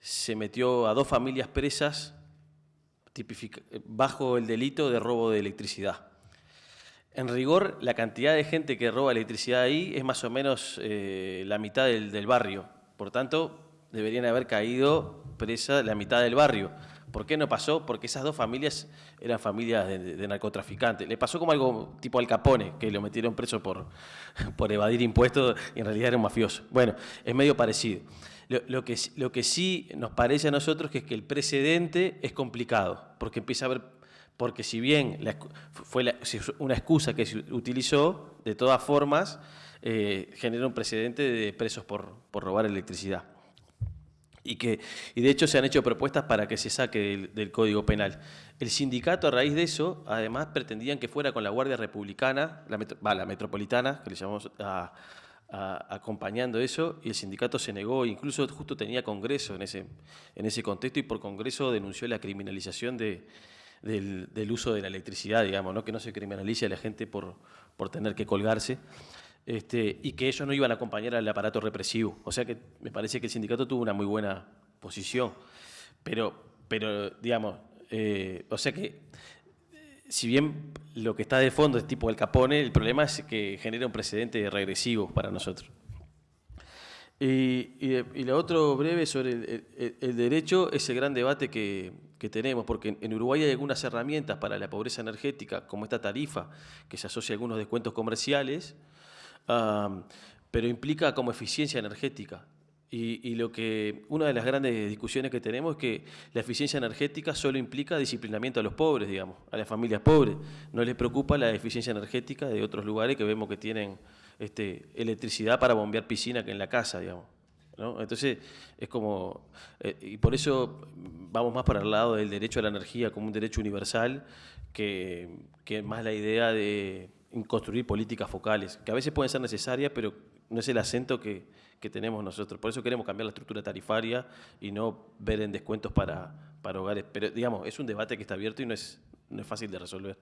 se metió a dos familias presas bajo el delito de robo de electricidad. En rigor, la cantidad de gente que roba electricidad ahí es más o menos eh, la mitad del, barrio. Por tanto, deberían haber caído presa la mitad del barrio. ¿Por qué no pasó? Porque esas dos familias eran familias de, narcotraficantes. Le pasó como algo tipo Al Capone, que lo metieron preso por, [LAUGHS] por evadir impuestos y en realidad era un mafioso. Bueno, es medio parecido. Lo, que, lo que sí nos parece a nosotros que es que el precedente es complicado, porque empieza a haber porque si bien fue una excusa que se utilizó, de todas formas eh, genera un precedente de presos por, robar electricidad. Y, que, y de hecho se han hecho propuestas para que se saque del, Código Penal. El sindicato a raíz de eso, además pretendían que fuera con la Guardia Republicana, la, la Metropolitana, que le llamamos acompañando eso, y el sindicato se negó, incluso justo tenía congreso en ese, en ese contexto, y por congreso denunció la criminalización de, del, uso de la electricidad, digamos, ¿no? que no se criminalice a la gente por, por tener que colgarse. Este, y que ellos no iban a acompañar al aparato represivo. O sea que me parece que el sindicato tuvo una muy buena posición. Pero, pero digamos, eh, o sea que si bien lo que está de fondo es tipo el Capone, el problema es que genera un precedente regresivo para nosotros. Y, y, lo otro breve sobre el, derecho es el gran debate que, tenemos, porque en, Uruguay hay algunas herramientas para la pobreza energética, como esta tarifa, que se asocia a algunos descuentos comerciales, pero implica como eficiencia energética. Y, lo que una de las grandes discusiones que tenemos es que la eficiencia energética solo implica disciplinamiento a los pobres, digamos, a las familias pobres. No les preocupa la eficiencia energética de otros lugares que vemos que tienen este, electricidad para bombear piscina que en la casa, digamos. Entonces, es como, eh, y por eso vamos más para el lado del derecho a la energía como un derecho universal, que, que más la idea de construir políticas focales, que a veces pueden ser necesarias, pero no es el acento que, que tenemos nosotros. Por eso queremos cambiar la estructura tarifaria y no ver en descuentos para, para hogares. Pero, digamos, es un debate que está abierto y no es, no es fácil de resolver.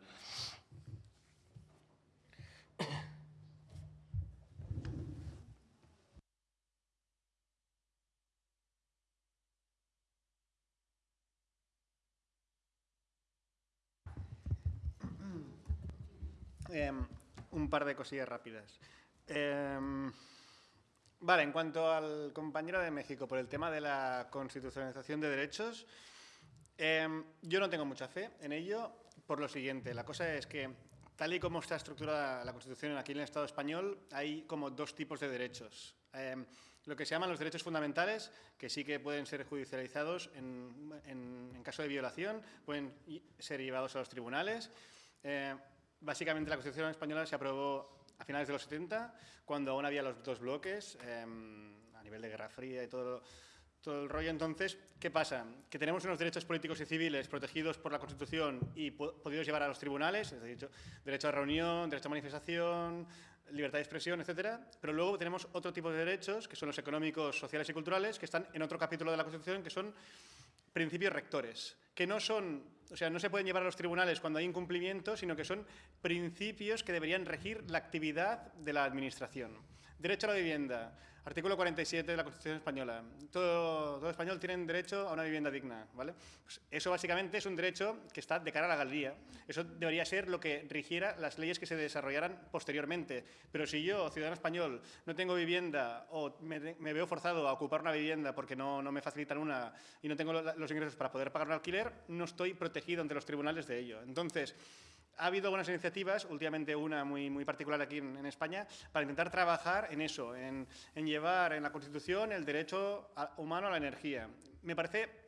Em, un par de cosillas rápidas. Em, vale, en cuanto al compañero de México, por el tema de la constitucionalización de derechos, em, yo no tengo mucha fe en ello por lo siguiente. La cosa es que, tal y como está estructurada la Constitución aquí en el Estado español, hay como dos tipos de derechos. lo que se llaman los derechos fundamentales, que sí que pueden ser judicializados en, en caso de violación, pueden ser llevados a los tribunales. Eh, básicamente la Constitución española se aprobó a finales de los 70, cuando aún había los dos bloques, em, a nivel de Guerra Fría y todo, todo el rollo. Entonces, ¿qué pasa? Que tenemos unos derechos políticos y civiles protegidos por la Constitución y podidos llevar a los tribunales, es decir, derecho a reunión, derecho a manifestación, libertad de expresión, etcétera, pero luego tenemos otro tipo de derechos, que son los económicos, sociales y culturales, que están en otro capítulo de la Constitución, que son principios rectores, que no son, o sea, no se pueden llevar a los tribunales cuando hay incumplimiento, sino que son principios que deberían regir la actividad de la Administración. Derecho a la vivienda, Artículo 47 de la Constitución Española. Todo, español tiene derecho a una vivienda digna. ¿vale? Pues eso básicamente es un derecho que está de cara a la galería. Eso debería ser lo que rigiera las leyes que se desarrollaran posteriormente. Pero si yo, ciudadano español, no tengo vivienda o me, veo forzado a ocupar una vivienda porque no, no me facilitan una y no tengo los ingresos para poder pagar un alquiler, no estoy protegido ante los tribunales de ello. Entonces, ha habido algunas iniciativas, últimamente una muy, muy particular aquí en, España, para intentar trabajar en eso, en, en llevar en la Constitución el derecho humano a la energía. Me parece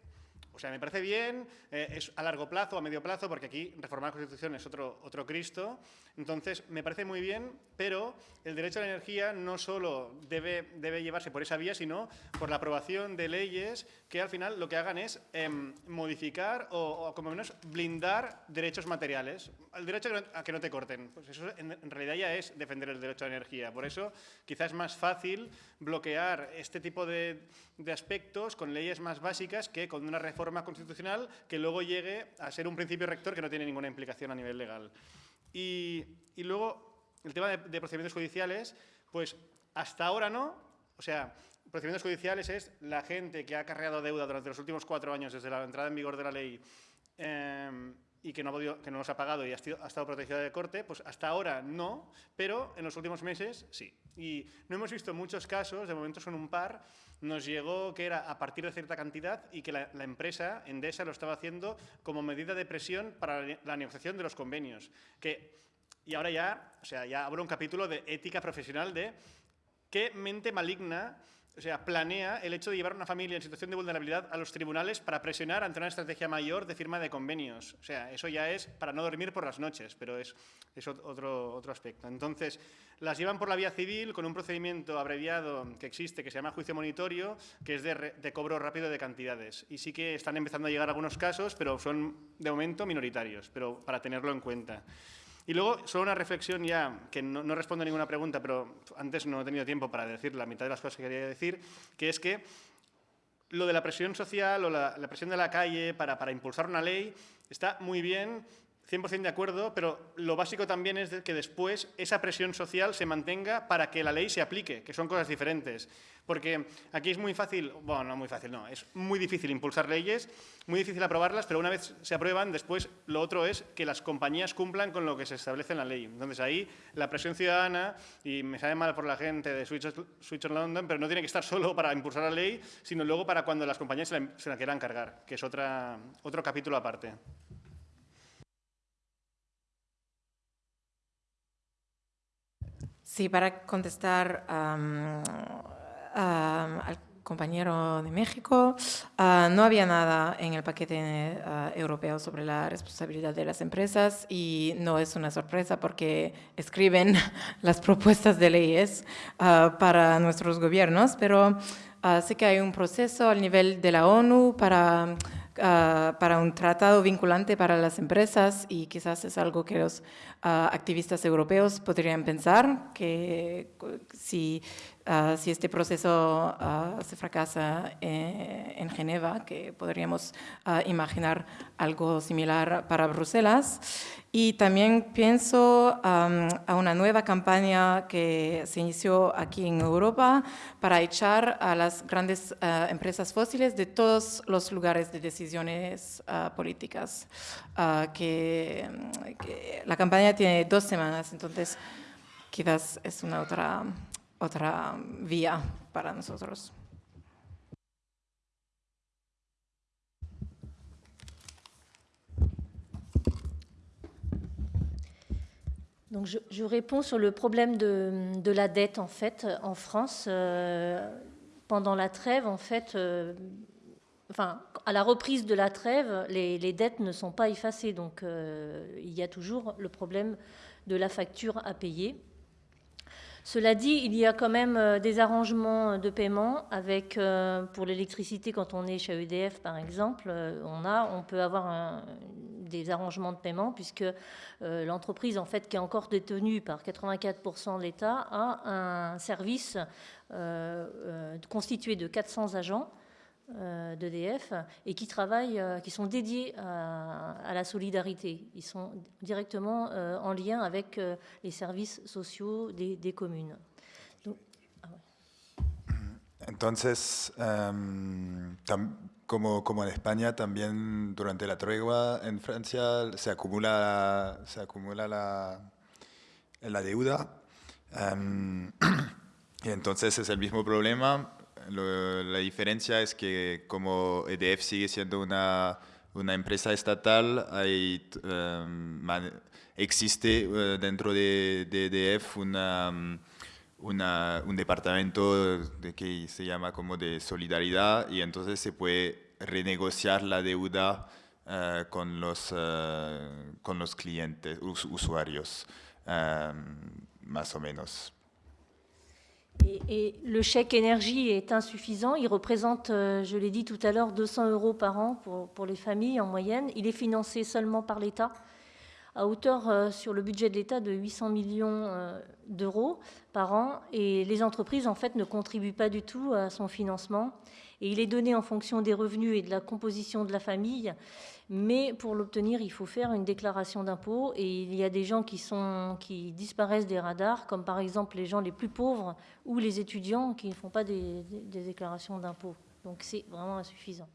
o sea, me parece bien, eh, es a largo plazo, a medio plazo, porque aquí reformar la Constitución es otro, otro Cristo. Entonces, me parece muy bien, pero el derecho a la energía no solo debe, llevarse por esa vía, sino por la aprobación de leyes que al final lo que hagan es em, modificar o, como menos, blindar derechos materiales. El derecho a que no te corten. Pues eso en, en realidad ya es defender el derecho a la energía. Por eso, quizás es más fácil bloquear este tipo de, de aspectos con leyes más básicas que con una reforma constitucional que luego llegue a ser un principio rector que no tiene ninguna implicación a nivel legal. Y, luego, el tema de, procedimientos judiciales, pues hasta ahora no, o sea, procedimientos judiciales es la gente que ha cargado deuda durante los últimos cuatro años desde la entrada en vigor de la ley em, y que no, ha que no ha pagado y ha, ha estado protegida de corte, pues hasta ahora no, pero en los últimos meses sí. Y no hemos visto muchos casos, de momento son un par, nos llegó que era a partir de cierta cantidad y que la, empresa, Endesa, lo estaba haciendo como medida de presión para la, negociación de los convenios. Que, y ahora ya, o sea, ya abro un capítulo de ética profesional de qué mente maligna o sea, planea el hecho de llevar a una familia en situación de vulnerabilidad a los tribunales para presionar ante una estrategia mayor de firma de convenios. O sea, eso ya es para no dormir por las noches, pero es, es otro, otro aspecto. Entonces, las llevan por la vía civil con un procedimiento abreviado que existe, que se llama juicio monitorio, que es de, de cobro rápido de cantidades. Y sí que están empezando a llegar algunos casos, pero son de momento minoritarios, pero para tenerlo en cuenta. Y luego, solo una reflexión ya, que no, respondo a ninguna pregunta, pero antes no he tenido tiempo para decir la mitad de las cosas que quería decir, que es que lo de la presión social o la, presión de la calle para, para impulsar una ley está muy bien, 100% de acuerdo, pero lo básico también es que después esa presión social se mantenga para que la ley se aplique, que son cosas diferentes. Porque aquí es muy fácil, bueno, no muy fácil, no, es muy difícil impulsar leyes, muy difícil aprobarlas, pero una vez se aprueban, después lo otro es que las compañías cumplan con lo que se establece en la ley. Entonces ahí la presión ciudadana, y me sabe mal por la gente de Switch, Switch London, pero no tiene que estar solo para impulsar la ley, sino luego para cuando las compañías se la, quieran cargar, que es otra, otro capítulo aparte. Sí, para contestar al compañero de México, ah, no había nada en el paquete ah, europeo sobre la responsabilidad de las empresas y no es una sorpresa porque escriben [LAUGHS] las propuestas de leyes ah, para nuestros gobiernos, pero sí que hay un proceso al nivel de la ONU para Ah, para un tratado vinculante para las empresas y quizás es algo que los ah, activistas europeos podrían pensar, que si Ah, si este proceso ah, se fracasa eh, en Geneva, que podríamos ah, imaginar algo similar para Bruselas. Y también pienso a una nueva campaña que se inició aquí en Europa para echar a las grandes empresas fósiles de todos los lugares de decisiones políticas. Que, que la campaña tiene dos semanas, entonces quizás es una otra otra vía para nosotros. Je, réponds sur le problème de, la dette en fait en France euh, pendant la trêve en fait. Euh, à la reprise de la trêve, les, les dettes ne sont pas effacées, donc euh, il y a toujours le problème de la facture à payer. Cela dit, il y a quand même euh, des arrangements de paiement avec, euh, pour l'électricité, quand on est chez EDF par exemple, euh, on, peut avoir des arrangements de paiement puisque l'entreprise en fait, qui est encore détenue par 84% de l'État a un service constitué de 400 agents euh, d'EDF et qui travaillent, euh, qui sont dédiés à, la solidarité. Ils sont directement euh, en lien avec les services sociaux des, communes. Ah Entonces, em, como, como en España, también durante la tregua en Francia se acumula, se acumula la, la deuda. Em, [CLEARS THROAT] y entonces es el mismo problema, la diferencia es que como EDF sigue siendo una, una empresa estatal, hay, em, existe eh, dentro de, EDF una, una, un departamento de que se llama como de solidaridad y entonces se puede renegociar la deuda eh, con, los, eh, con los clientes, usuarios, em, más o menos. Et, le chèque énergie est insuffisant. Il représente, euh, je l'ai dit tout à l'heure, 200 euros par an pour, pour, les familles en moyenne. Il est financé seulement par l'État, à hauteur euh, sur le budget de l'État de 800 millions euh, d'euros par an. Et les entreprises, en fait, ne contribuent pas du tout à son financement. Et il est donné en fonction des revenus et de la composition de la famille. Mais pour l'obtenir, il faut faire une déclaration d'impôt. Et il y a des gens qui, disparaissent des radars, comme par exemple les gens les plus pauvres ou les étudiants qui ne font pas des, déclarations d'impôt. Donc c'est vraiment insuffisant.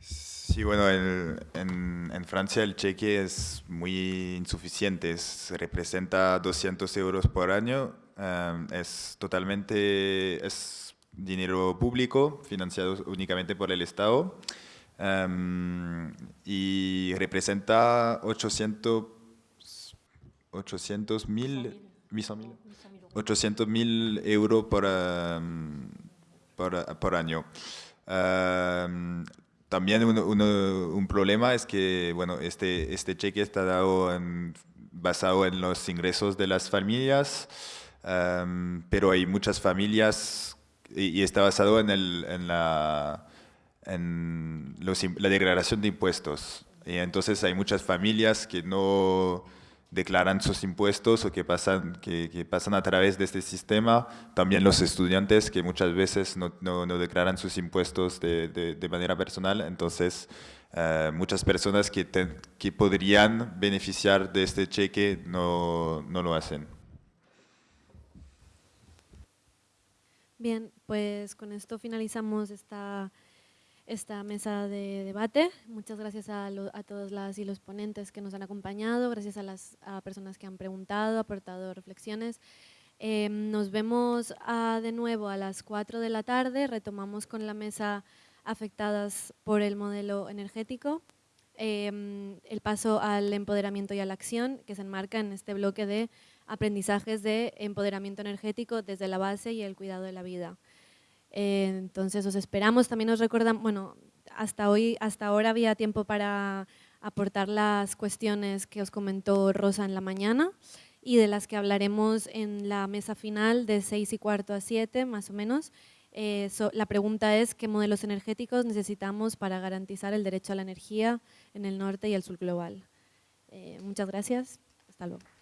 Sí, bueno, en, en, Francia el cheque es muy insuficiente, es, representa 200 euros por año, um, es totalmente, es dinero público financiado únicamente por el Estado. Um, y representa 800 800 mil 800 mil euros por, um, por, por, año. Um, también un problema es que bueno, este, este cheque está dado en, basado en los ingresos de las familias, pero hay muchas familias y, está basado en, el, en la en la declaración de impuestos. Y entonces hay muchas familias que no declaran sus impuestos o que pasan, que, pasan a través de este sistema. También los estudiantes que muchas veces no, no, declaran sus impuestos de, de, manera personal. Entonces, eh, muchas personas que, que podrían beneficiar de este cheque no, no lo hacen. Bien, pues con esto finalizamos esta esta mesa de debate. Muchas gracias a, todos las y los ponentes que nos han acompañado, gracias a las personas que han preguntado, aportado reflexiones. Em, nos vemos ah, de nuevo a las 4 de la tarde, retomamos con la mesa afectadas por el modelo energético, em, el paso al empoderamiento y a la acción que se enmarca en este bloque de aprendizajes de empoderamiento energético desde la base y el cuidado de la vida. Entonces os esperamos, también os recordamos, bueno, hasta hoy, hasta ahora había tiempo para aportar las cuestiones que os comentó Rosa en la mañana y de las que hablaremos en la mesa final de 6 y cuarto a 7, más o menos. Eh, la pregunta es qué modelos energéticos necesitamos para garantizar el derecho a la energía en el norte y el sur global. Eh, muchas gracias. Hasta luego.